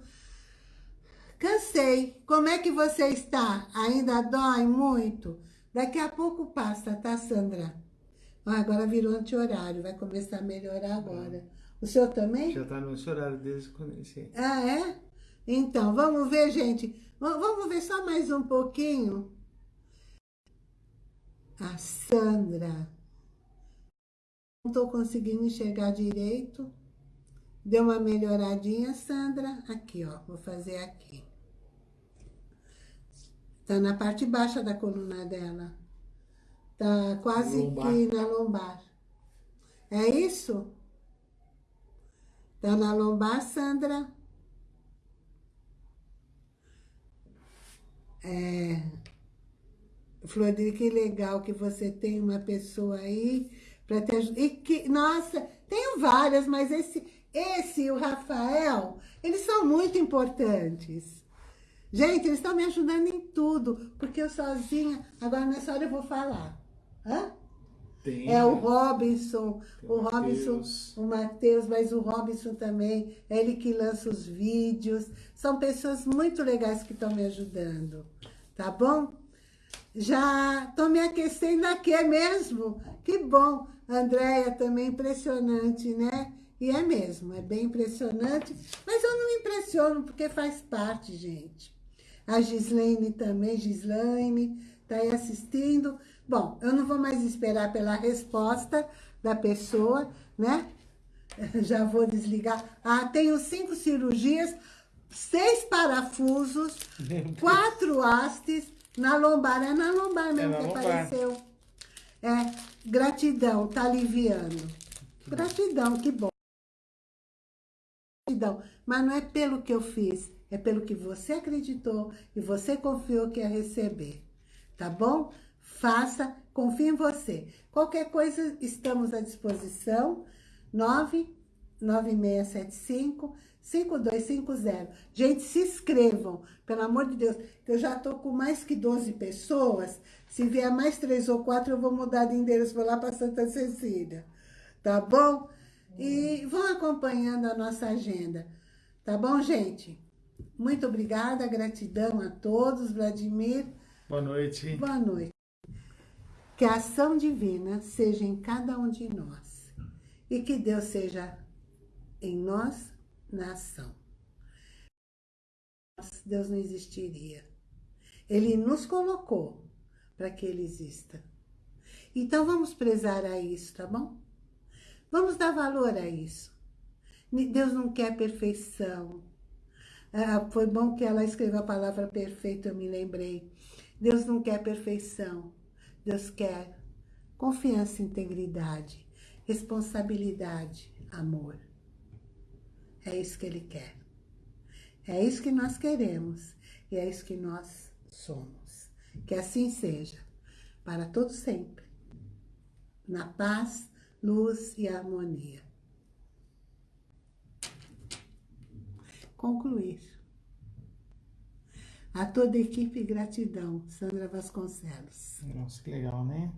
A: Cansei. Como é que você está? Ainda dói muito? Daqui a pouco passa, tá, Sandra? Ah, agora virou anti-horário, vai começar a melhorar agora. O senhor também?
B: Já tá no horário desde que comecei.
A: Ah, é? Então, vamos ver, gente. Vamos ver só mais um pouquinho. A Sandra. Não estou conseguindo enxergar direito. Deu uma melhoradinha, Sandra? Aqui, ó. Vou fazer aqui. Tá na parte baixa da coluna dela. Tá quase lombar. que na lombar. É isso? Tá na lombar, Sandra? É... Floride, que legal que você tem uma pessoa aí para te ajudar. E que, nossa, tenho várias, mas esse, esse e o Rafael, eles são muito importantes. Gente, eles estão me ajudando em tudo, porque eu sozinha, agora nessa hora eu vou falar. Hã? Tem, é o Robinson, o, Robinson, o Matheus, mas o Robinson também, é ele que lança os vídeos. São pessoas muito legais que estão me ajudando, tá bom? Já estou me aquecendo aqui, é mesmo? Que bom. Andréia também, impressionante, né? E é mesmo, é bem impressionante. Mas eu não me impressiono, porque faz parte, gente. A Gislaine também, Gislaine, está aí assistindo. Bom, eu não vou mais esperar pela resposta da pessoa, né? Já vou desligar. Ah, tenho cinco cirurgias, seis parafusos, quatro hastes na lombar. É na lombar mesmo é que lombar. apareceu. É, gratidão, tá aliviando. Gratidão, que bom. Gratidão, mas não é pelo que eu fiz, é pelo que você acreditou e você confiou que ia receber. Tá bom? Faça, confie em você. Qualquer coisa, estamos à disposição. 99675 5250. Gente, se inscrevam, pelo amor de Deus, eu já tô com mais que 12 pessoas. Se vier mais três ou quatro, eu vou mudar de endereço, vou lá para Santa Cecília. Tá bom? E vão acompanhando a nossa agenda. Tá bom, gente? Muito obrigada, gratidão a todos, Vladimir.
B: Boa noite.
A: Boa noite. Que a ação divina seja em cada um de nós. E que Deus seja em nós, na ação. Deus não existiria. Ele nos colocou para que Ele exista. Então vamos prezar a isso, tá bom? Vamos dar valor a isso. Deus não quer perfeição. Ah, foi bom que ela escreveu a palavra perfeito, eu me lembrei. Deus não quer perfeição. Deus quer confiança, integridade, responsabilidade, amor. É isso que Ele quer. É isso que nós queremos. E é isso que nós somos. Que assim seja. Para todo sempre. Na paz, luz e harmonia. concluir. A toda a equipe, gratidão. Sandra Vasconcelos.
B: Nossa, que legal, né?